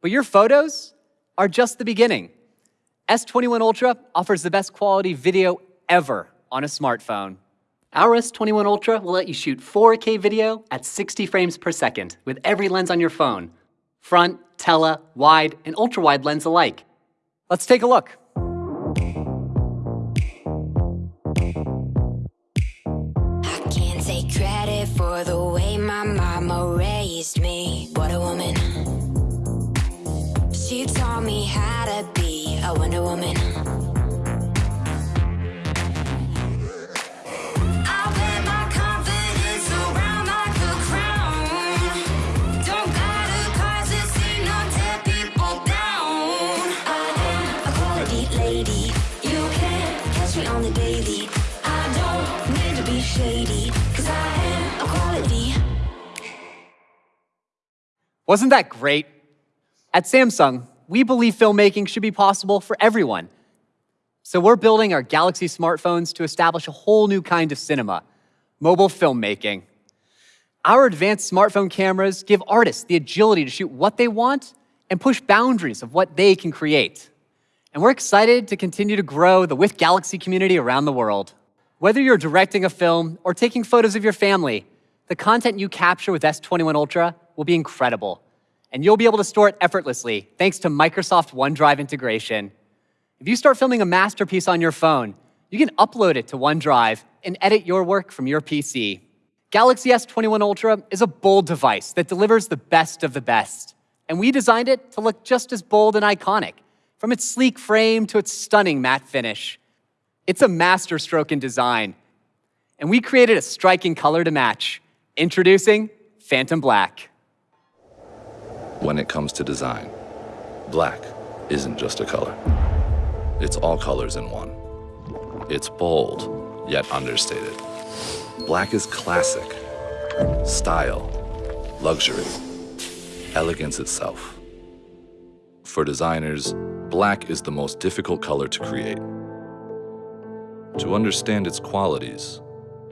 But your photos are just the beginning. S21 Ultra offers the best quality video ever on a smartphone. Our S21 Ultra will let you shoot 4K video at 60 frames per second with every lens on your phone front, tele, wide, and ultra wide lens alike. Let's take a look. For the way my mama raised me. What a woman. She taught me how to be a Wonder Woman. Wasn't that great? At Samsung, we believe filmmaking should be possible for everyone. So we're building our Galaxy smartphones to establish a whole new kind of cinema mobile filmmaking. Our advanced smartphone cameras give artists the agility to shoot what they want and push boundaries of what they can create. And we're excited to continue to grow the With Galaxy community around the world. Whether you're directing a film or taking photos of your family, the content you capture with S21 Ultra will be incredible. And you'll be able to store it effortlessly thanks to Microsoft OneDrive integration. If you start filming a masterpiece on your phone, you can upload it to OneDrive and edit your work from your PC. Galaxy S21 Ultra is a bold device that delivers the best of the best. And we designed it to look just as bold and iconic, from its sleek frame to its stunning matte finish. It's a masterstroke in design. And we created a striking color to match. Introducing Phantom Black. When it comes to design, black isn't just a color. It's all colors in one. It's bold, yet understated. Black is classic, style, luxury, elegance itself. For designers, black is the most difficult color to create. To understand its qualities,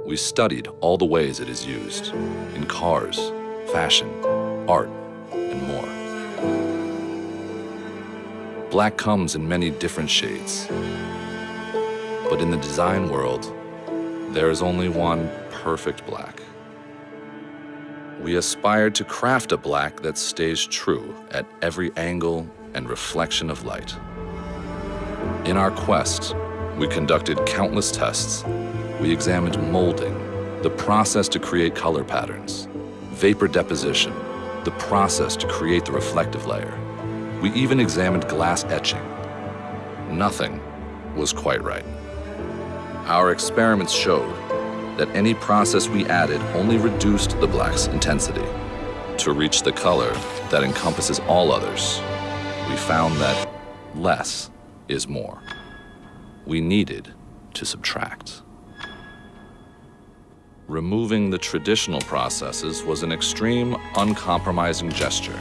we studied all the ways it is used in cars, fashion, art, Black comes in many different shades. But in the design world, there is only one perfect black. We aspired to craft a black that stays true at every angle and reflection of light. In our quest, we conducted countless tests. We examined molding, the process to create color patterns, vapor deposition, the process to create the reflective layer. We even examined glass etching. Nothing was quite right. Our experiments showed that any process we added only reduced the black's intensity. To reach the color that encompasses all others, we found that less is more. We needed to subtract. Removing the traditional processes was an extreme, uncompromising gesture,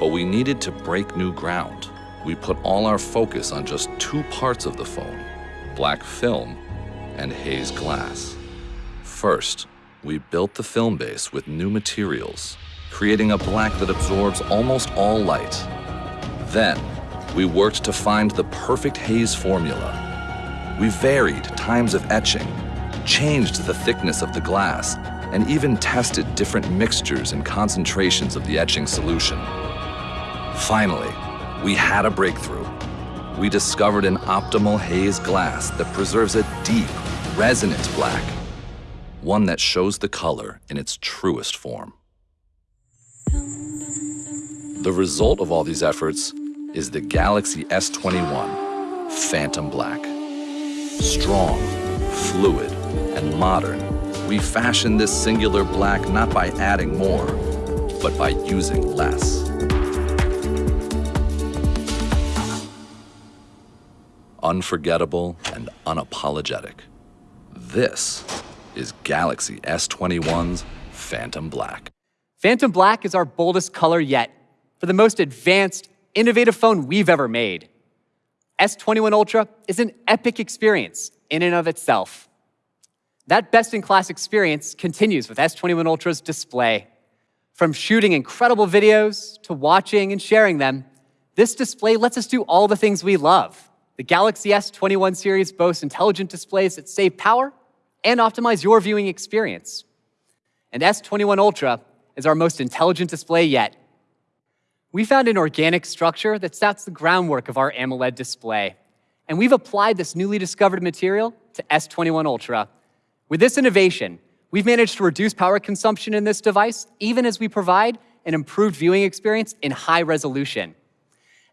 but we needed to break new ground. We put all our focus on just two parts of the phone black film and haze glass. First, we built the film base with new materials, creating a black that absorbs almost all light. Then, we worked to find the perfect haze formula. We varied times of etching, changed the thickness of the glass, and even tested different mixtures and concentrations of the etching solution. Finally, we had a breakthrough. We discovered an optimal haze glass that preserves a deep, resonant black, one that shows the color in its truest form. The result of all these efforts is the Galaxy S21 Phantom Black. Strong, fluid, and modern, we fashioned this singular black not by adding more, but by using less. Unforgettable and unapologetic. This is Galaxy S21's Phantom Black. Phantom Black is our boldest color yet for the most advanced, innovative phone we've ever made. S21 Ultra is an epic experience in and of itself. That best in class experience continues with S21 Ultra's display. From shooting incredible videos to watching and sharing them, this display lets us do all the things we love. The Galaxy S21 series boasts intelligent displays that save power and optimize your viewing experience. And S21 Ultra is our most intelligent display yet. We found an organic structure that sets the groundwork of our AMOLED display. And we've applied this newly discovered material to S21 Ultra. With this innovation, we've managed to reduce power consumption in this device, even as we provide an improved viewing experience in high resolution.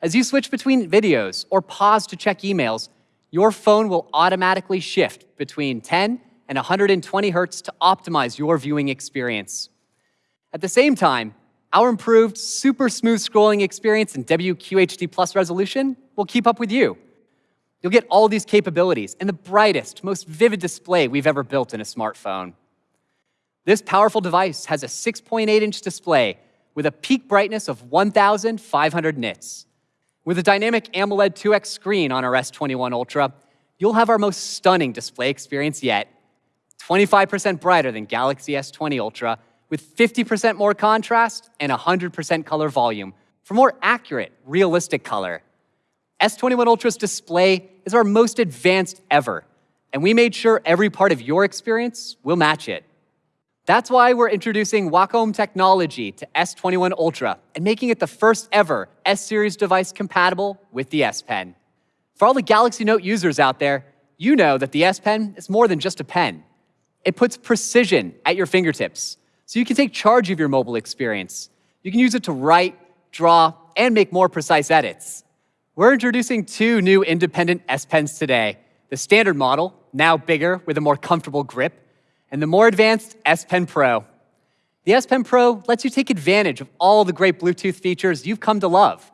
As you switch between videos or pause to check emails, your phone will automatically shift between 10 and 120 hertz to optimize your viewing experience. At the same time, our improved, super smooth scrolling experience and WQHD plus resolution will keep up with you. You'll get all these capabilities and the brightest, most vivid display we've ever built in a smartphone. This powerful device has a 6.8 inch display with a peak brightness of 1,500 nits. With a dynamic AMOLED 2X screen on our S21 Ultra, you'll have our most stunning display experience yet. 25% brighter than Galaxy S20 Ultra, with 50% more contrast and 100% color volume for more accurate, realistic color. S21 Ultra's display is our most advanced ever, and we made sure every part of your experience will match it. That's why we're introducing Wacom technology to S21 Ultra and making it the first ever S series device compatible with the S Pen. For all the Galaxy Note users out there, you know that the S Pen is more than just a pen. It puts precision at your fingertips, so you can take charge of your mobile experience. You can use it to write, draw, and make more precise edits. We're introducing two new independent S Pens today the standard model, now bigger with a more comfortable grip, and the more advanced S Pen Pro. The S Pen Pro lets you take advantage of all the great Bluetooth features you've come to love,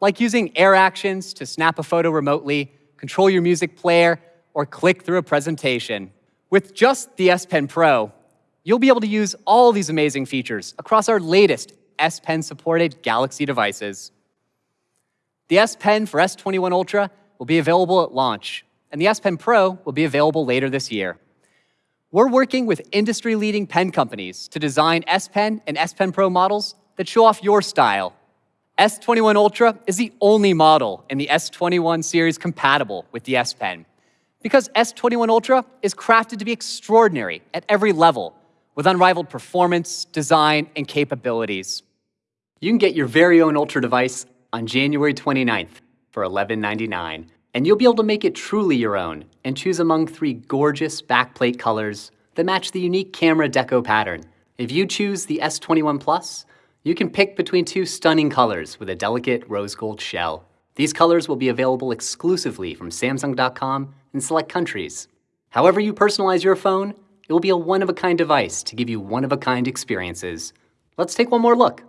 like using air actions to snap a photo remotely, control your music player, or click through a presentation. With just the S Pen Pro, you'll be able to use all these amazing features across our latest S Pen supported Galaxy devices. The S Pen for S21 Ultra will be available at launch, and the S Pen Pro will be available later this year. We're working with industry leading pen companies to design S Pen and S Pen Pro models that show off your style. S21 Ultra is the only model in the S21 series compatible with the S Pen because S21 Ultra is crafted to be extraordinary at every level with unrivaled performance, design, and capabilities. You can get your very own Ultra device on January 29th for $11.99, and you'll be able to make it truly your own and choose among three gorgeous backplate colors that match the unique camera deco pattern. If you choose the S21 Plus, you can pick between two stunning colors with a delicate rose gold shell. These colors will be available exclusively from Samsung.com in select countries. However you personalize your phone, it will be a one-of-a-kind device to give you one-of-a-kind experiences. Let's take one more look.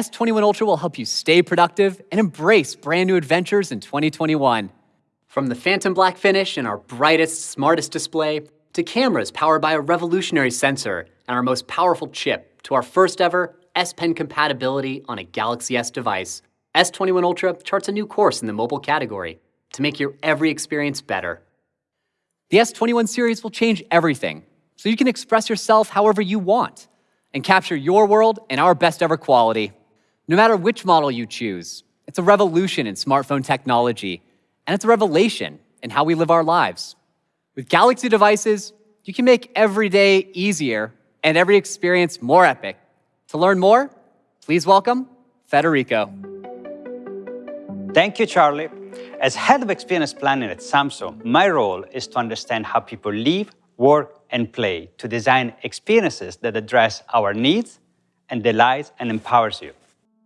S21 Ultra will help you stay productive and embrace brand new adventures in 2021. From the phantom black finish and our brightest, smartest display, to cameras powered by a revolutionary sensor and our most powerful chip, to our first ever S Pen compatibility on a Galaxy S device, S21 Ultra charts a new course in the mobile category to make your every experience better. The S21 series will change everything, so you can express yourself however you want and capture your world in our best ever quality. No matter which model you choose, it's a revolution in smartphone technology, and it's a revelation in how we live our lives. With Galaxy devices, you can make every day easier and every experience more epic. To learn more, please welcome Federico. Thank you, Charlie. As head of experience planning at Samsung, my role is to understand how people live, work, and play to design experiences that address our needs and delights and empowers you.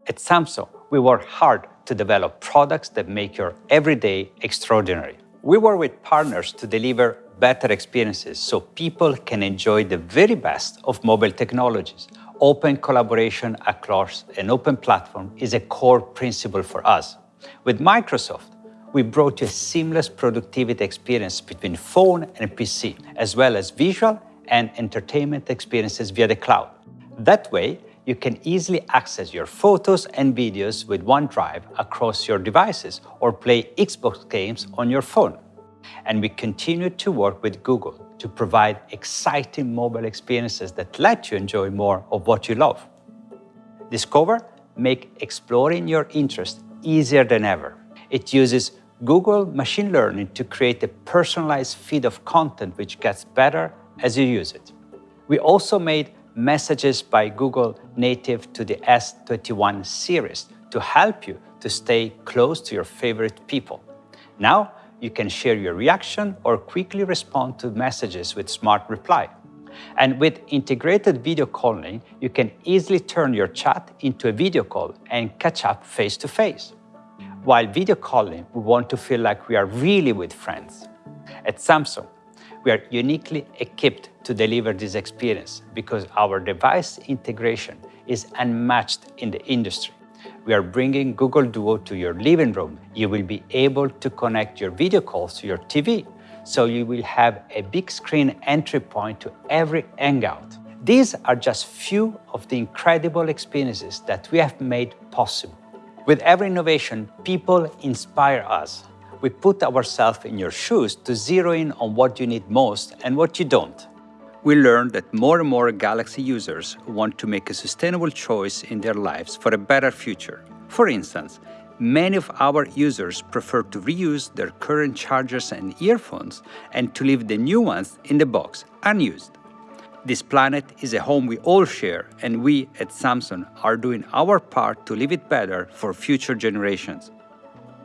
At Samsung, we work hard to develop products that make your everyday extraordinary. We work with partners to deliver better experiences so people can enjoy the very best of mobile technologies. Open collaboration across an open platform is a core principle for us. With Microsoft, we brought you a seamless productivity experience between phone and PC, as well as visual and entertainment experiences via the cloud. That way, you can easily access your photos and videos with OneDrive across your devices or play Xbox games on your phone. And we continue to work with Google to provide exciting mobile experiences that let you enjoy more of what you love. Discover make exploring your interest easier than ever. It uses Google machine learning to create a personalized feed of content which gets better as you use it. We also made Messages by Google native to the S21 series to help you to stay close to your favorite people. Now, you can share your reaction or quickly respond to messages with Smart Reply. And with integrated video calling, you can easily turn your chat into a video call and catch up face to face. While video calling, we want to feel like we are really with friends. At Samsung, we are uniquely equipped to deliver this experience because our device integration is unmatched in the industry. We are bringing Google Duo to your living room. You will be able to connect your video calls to your TV, so you will have a big screen entry point to every Hangout. These are just few of the incredible experiences that we have made possible. With every innovation, people inspire us we put ourselves in your shoes to zero in on what you need most and what you don't. We learned that more and more Galaxy users want to make a sustainable choice in their lives for a better future. For instance, many of our users prefer to reuse their current chargers and earphones and to leave the new ones in the box unused. This planet is a home we all share, and we at Samsung are doing our part to leave it better for future generations.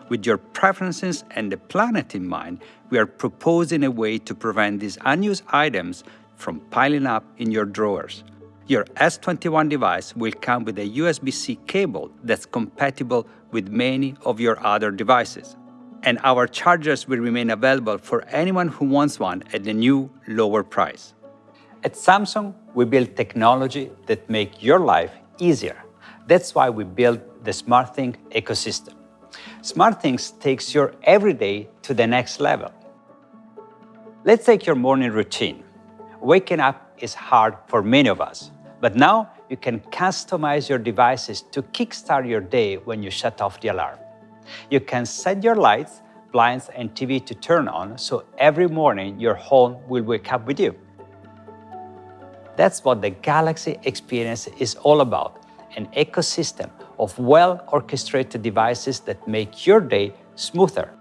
With your preferences and the planet in mind, we are proposing a way to prevent these unused items from piling up in your drawers. Your S21 device will come with a USB-C cable that's compatible with many of your other devices. and our chargers will remain available for anyone who wants one at the new lower price. At Samsung, we build technology that make your life easier. That's why we built the SmartThings ecosystem. SmartThings takes your everyday to the next level. Let's take your morning routine. Waking up is hard for many of us, but now you can customize your devices to kickstart your day when you shut off the alarm. You can set your lights, blinds, and TV to turn on so every morning your home will wake up with you. That's what the Galaxy experience is all about an ecosystem of well orchestrated devices that make your day smoother.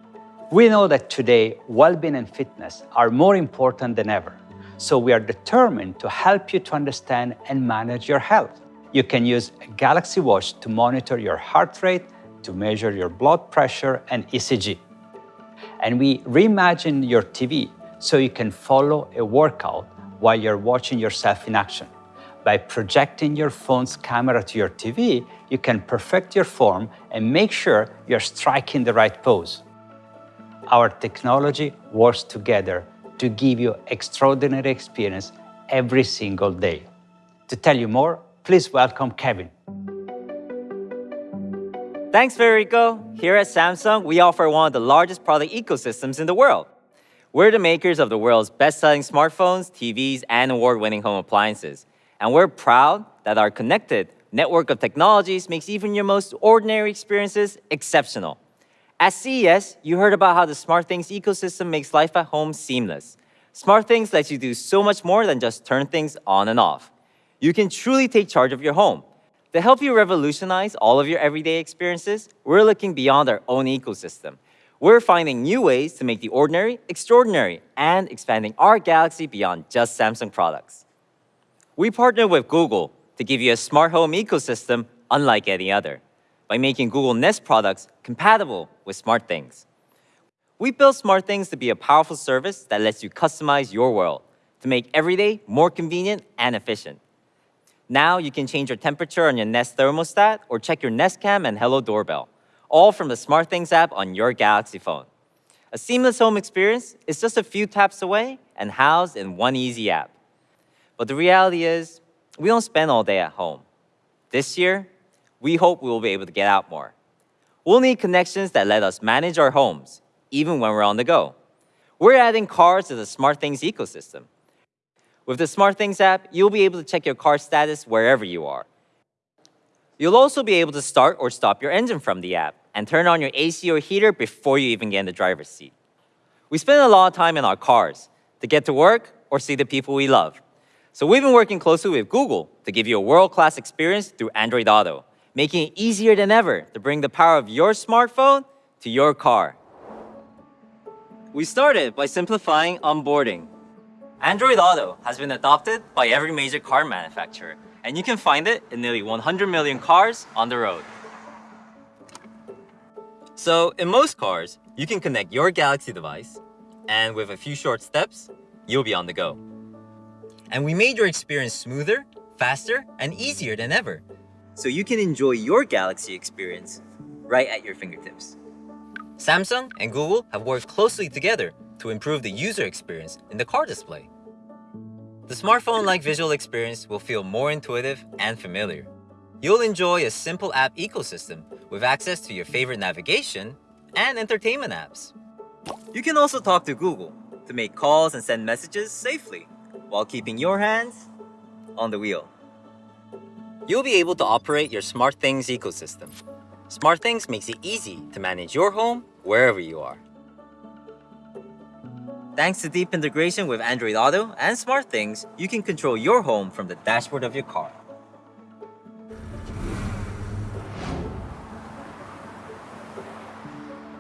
We know that today, well being and fitness are more important than ever. So we are determined to help you to understand and manage your health. You can use a Galaxy Watch to monitor your heart rate, to measure your blood pressure and ECG. And we reimagine your TV so you can follow a workout while you're watching yourself in action. By projecting your phone's camera to your TV, you can perfect your form and make sure you're striking the right pose. Our technology works together to give you extraordinary experience every single day. To tell you more, please welcome Kevin. Thanks, Federico. Here at Samsung, we offer one of the largest product ecosystems in the world. We're the makers of the world's best-selling smartphones, TVs, and award-winning home appliances. And we're proud that our connected network of technologies makes even your most ordinary experiences exceptional. At CES, you heard about how the SmartThings ecosystem makes life at home seamless. SmartThings lets you do so much more than just turn things on and off. You can truly take charge of your home. To help you revolutionize all of your everyday experiences, we're looking beyond our own ecosystem. We're finding new ways to make the ordinary extraordinary and expanding our galaxy beyond just Samsung products. We partnered with Google to give you a smart home ecosystem unlike any other by making Google Nest products compatible with SmartThings. We built SmartThings to be a powerful service that lets you customize your world to make every day more convenient and efficient. Now you can change your temperature on your Nest thermostat or check your Nest Cam and Hello Doorbell, all from the SmartThings app on your Galaxy phone. A seamless home experience is just a few taps away and housed in one easy app. But the reality is, we don't spend all day at home. This year, we hope we will be able to get out more. We'll need connections that let us manage our homes, even when we're on the go. We're adding cars to the SmartThings ecosystem. With the SmartThings app, you'll be able to check your car status wherever you are. You'll also be able to start or stop your engine from the app and turn on your AC or heater before you even get in the driver's seat. We spend a lot of time in our cars to get to work or see the people we love. So we've been working closely with Google to give you a world-class experience through Android Auto, making it easier than ever to bring the power of your smartphone to your car. We started by simplifying onboarding. Android Auto has been adopted by every major car manufacturer, and you can find it in nearly 100 million cars on the road. So, in most cars, you can connect your Galaxy device, and with a few short steps, you'll be on the go. And we made your experience smoother, faster, and easier than ever, so you can enjoy your Galaxy experience right at your fingertips. Samsung and Google have worked closely together to improve the user experience in the car display. The smartphone-like visual experience will feel more intuitive and familiar. You'll enjoy a simple app ecosystem with access to your favorite navigation and entertainment apps. You can also talk to Google to make calls and send messages safely while keeping your hands on the wheel. You'll be able to operate your SmartThings ecosystem. SmartThings makes it easy to manage your home wherever you are. Thanks to deep integration with Android Auto and SmartThings, you can control your home from the dashboard of your car.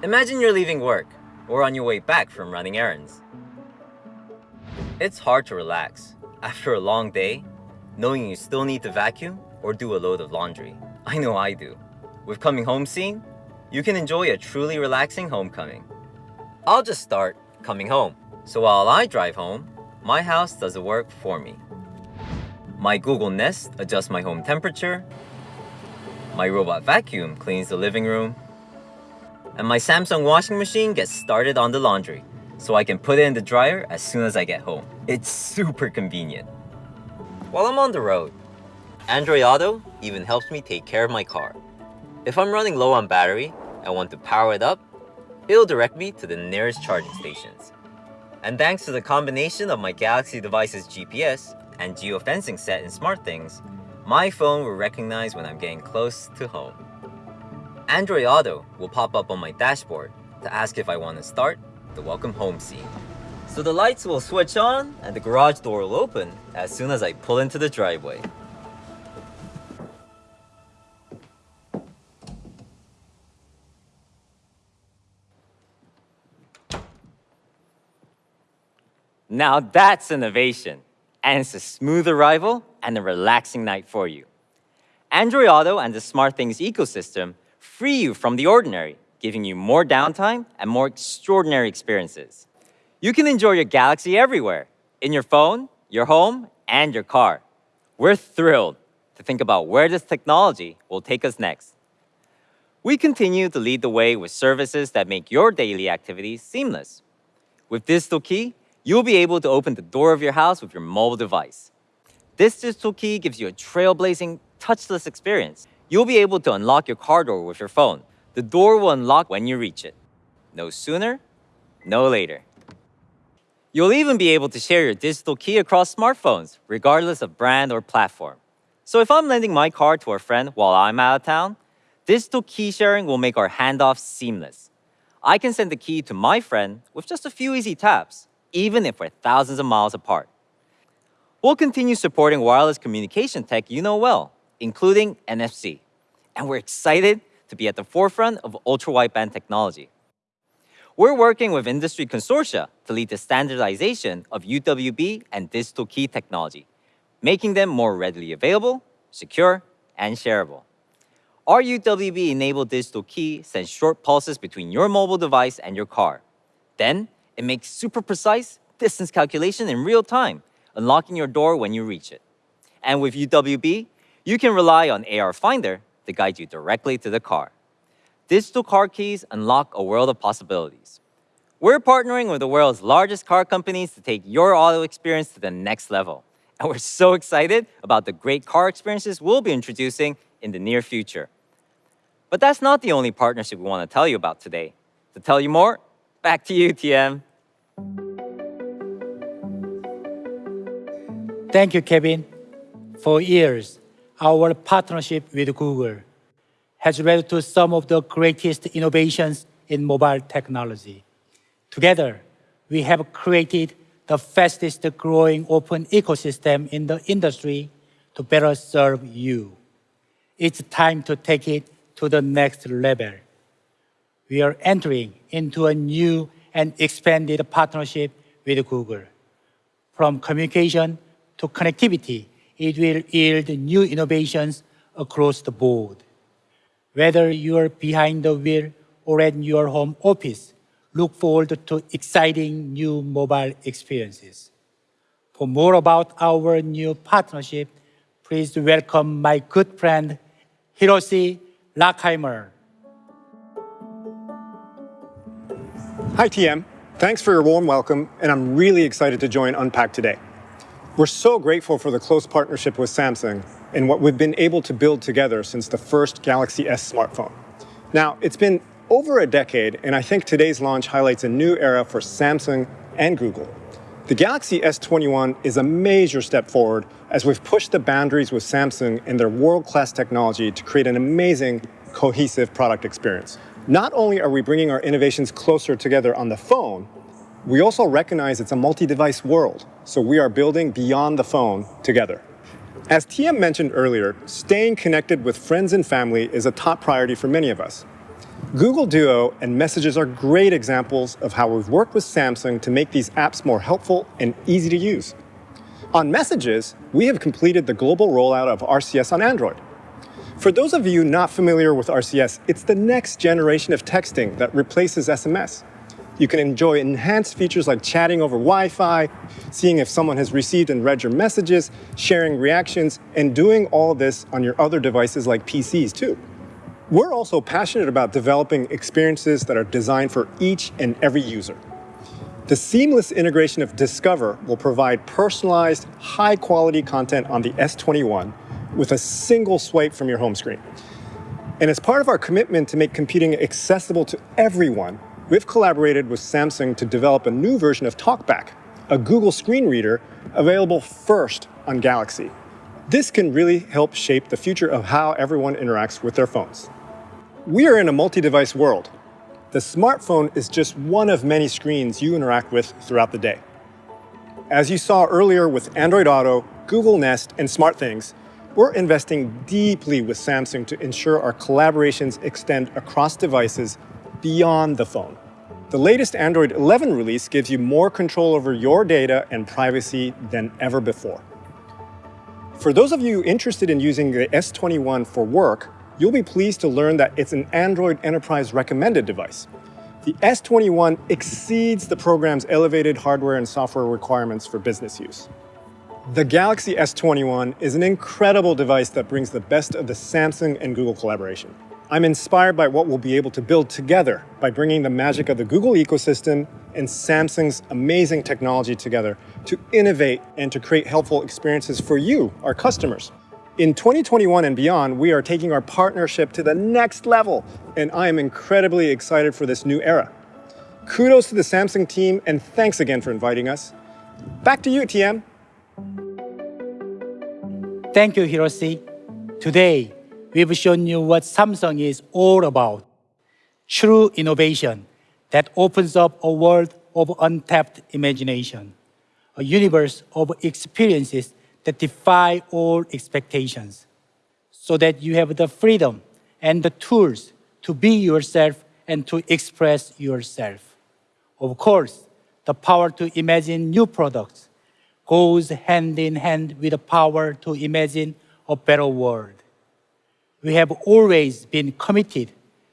Imagine you're leaving work or on your way back from running errands. It's hard to relax after a long day, knowing you still need to vacuum or do a load of laundry. I know I do. With Coming Home Scene, you can enjoy a truly relaxing homecoming. I'll just start coming home. So while I drive home, my house does the work for me. My Google Nest adjusts my home temperature. My robot vacuum cleans the living room. And my Samsung washing machine gets started on the laundry, so I can put it in the dryer as soon as I get home. It's super convenient. While I'm on the road, Android Auto even helps me take care of my car. If I'm running low on battery and want to power it up, it'll direct me to the nearest charging stations. And thanks to the combination of my Galaxy device's GPS and geofencing set in SmartThings, my phone will recognize when I'm getting close to home. Android Auto will pop up on my dashboard to ask if I want to start the welcome home scene. So the lights will switch on and the garage door will open as soon as I pull into the driveway. Now that's innovation. And it's a smooth arrival and a relaxing night for you. Android Auto and the SmartThings ecosystem free you from the ordinary, giving you more downtime and more extraordinary experiences. You can enjoy your Galaxy everywhere, in your phone, your home, and your car. We're thrilled to think about where this technology will take us next. We continue to lead the way with services that make your daily activities seamless. With Digital Key, you'll be able to open the door of your house with your mobile device. This digital key gives you a trailblazing, touchless experience. You'll be able to unlock your car door with your phone. The door will unlock when you reach it. No sooner, no later. You'll even be able to share your digital key across smartphones, regardless of brand or platform. So if I'm lending my car to a friend while I'm out of town, digital key sharing will make our handoff seamless. I can send the key to my friend with just a few easy taps, even if we're thousands of miles apart. We'll continue supporting wireless communication tech you know well, including NFC. And we're excited to be at the forefront of ultra-wideband technology. We're working with industry consortia to lead the standardization of UWB and digital key technology, making them more readily available, secure, and shareable. Our UWB-enabled digital key sends short pulses between your mobile device and your car. Then, it makes super precise distance calculation in real time, unlocking your door when you reach it. And with UWB, you can rely on AR Finder to guide you directly to the car. Digital car keys unlock a world of possibilities. We're partnering with the world's largest car companies to take your auto experience to the next level. And we're so excited about the great car experiences we'll be introducing in the near future. But that's not the only partnership we want to tell you about today. To tell you more, back to you, TM. Thank you, Kevin. For years, our partnership with Google has led to some of the greatest innovations in mobile technology. Together, we have created the fastest growing open ecosystem in the industry to better serve you. It's time to take it to the next level. We are entering into a new and expanded partnership with Google. From communication to connectivity, it will yield new innovations across the board. Whether you are behind the wheel or at your home office, look forward to exciting new mobile experiences. For more about our new partnership, please welcome my good friend, Hiroshi Lockheimer. Hi, TM. Thanks for your warm welcome, and I'm really excited to join Unpacked today. We're so grateful for the close partnership with Samsung and what we've been able to build together since the first Galaxy S smartphone. Now, it's been over a decade, and I think today's launch highlights a new era for Samsung and Google. The Galaxy S21 is a major step forward as we've pushed the boundaries with Samsung and their world-class technology to create an amazing, cohesive product experience. Not only are we bringing our innovations closer together on the phone, we also recognize it's a multi-device world, so we are building beyond the phone together. As TM mentioned earlier, staying connected with friends and family is a top priority for many of us. Google Duo and Messages are great examples of how we've worked with Samsung to make these apps more helpful and easy to use. On Messages, we have completed the global rollout of RCS on Android. For those of you not familiar with RCS, it's the next generation of texting that replaces SMS. You can enjoy enhanced features like chatting over Wi-Fi, seeing if someone has received and read your messages, sharing reactions, and doing all this on your other devices like PCs too. We're also passionate about developing experiences that are designed for each and every user. The seamless integration of Discover will provide personalized, high quality content on the S21 with a single swipe from your home screen. And as part of our commitment to make computing accessible to everyone, we've collaborated with Samsung to develop a new version of TalkBack, a Google screen reader available first on Galaxy. This can really help shape the future of how everyone interacts with their phones. We are in a multi-device world. The smartphone is just one of many screens you interact with throughout the day. As you saw earlier with Android Auto, Google Nest, and SmartThings, we're investing deeply with Samsung to ensure our collaborations extend across devices beyond the phone. The latest Android 11 release gives you more control over your data and privacy than ever before. For those of you interested in using the S21 for work, you'll be pleased to learn that it's an Android Enterprise recommended device. The S21 exceeds the program's elevated hardware and software requirements for business use. The Galaxy S21 is an incredible device that brings the best of the Samsung and Google collaboration. I'm inspired by what we'll be able to build together by bringing the magic of the Google ecosystem and Samsung's amazing technology together to innovate and to create helpful experiences for you, our customers. In 2021 and beyond, we are taking our partnership to the next level, and I am incredibly excited for this new era. Kudos to the Samsung team, and thanks again for inviting us. Back to you, TM. Thank you, Hiroshi. Today, we've shown you what Samsung is all about. True innovation that opens up a world of untapped imagination, a universe of experiences that defy all expectations, so that you have the freedom and the tools to be yourself and to express yourself. Of course, the power to imagine new products goes hand in hand with the power to imagine a better world. We have always been committed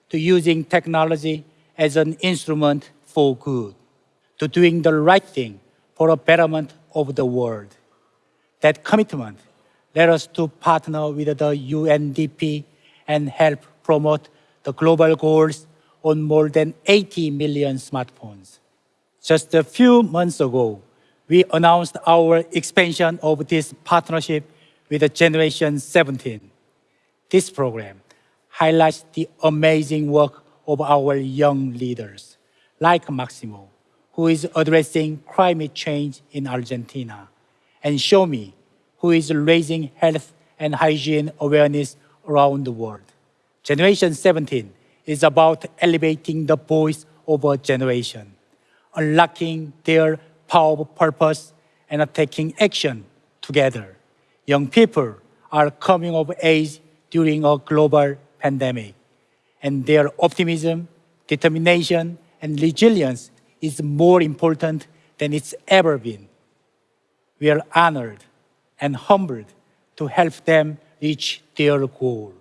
to using technology as an instrument for good, to doing the right thing for a betterment of the world. That commitment led us to partner with the UNDP and help promote the global goals on more than 80 million smartphones. Just a few months ago, we announced our expansion of this partnership with Generation 17. This program highlights the amazing work of our young leaders, like Maximo, who is addressing climate change in Argentina, and Xiaomi, who is raising health and hygiene awareness around the world. Generation 17 is about elevating the voice of a generation, unlocking their power of purpose, and taking action together. Young people are coming of age during a global pandemic, and their optimism, determination, and resilience is more important than it's ever been. We are honored and humbled to help them reach their goal.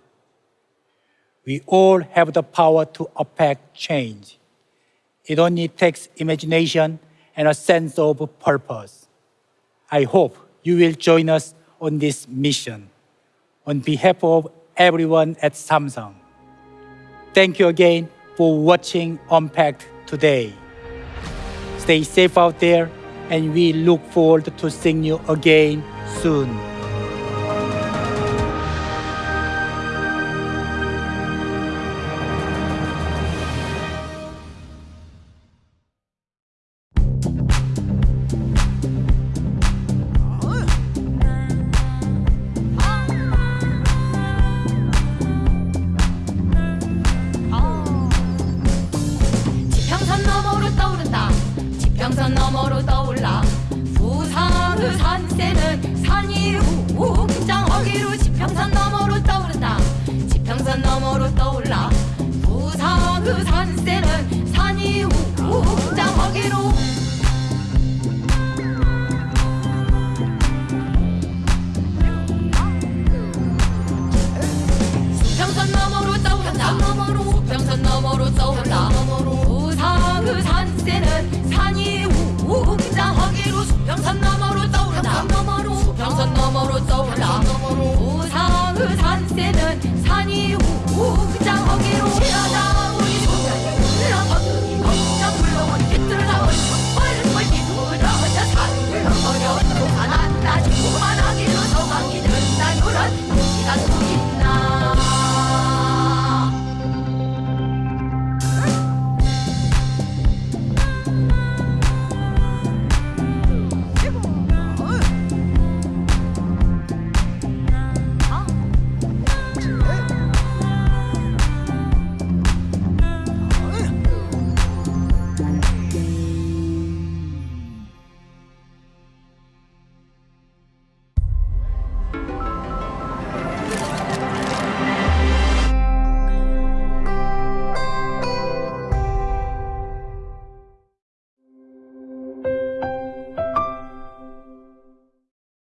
We all have the power to affect change. It only takes imagination and a sense of purpose. I hope you will join us on this mission. On behalf of everyone at Samsung, thank you again for watching Unpacked today. Stay safe out there, and we look forward to seeing you again soon.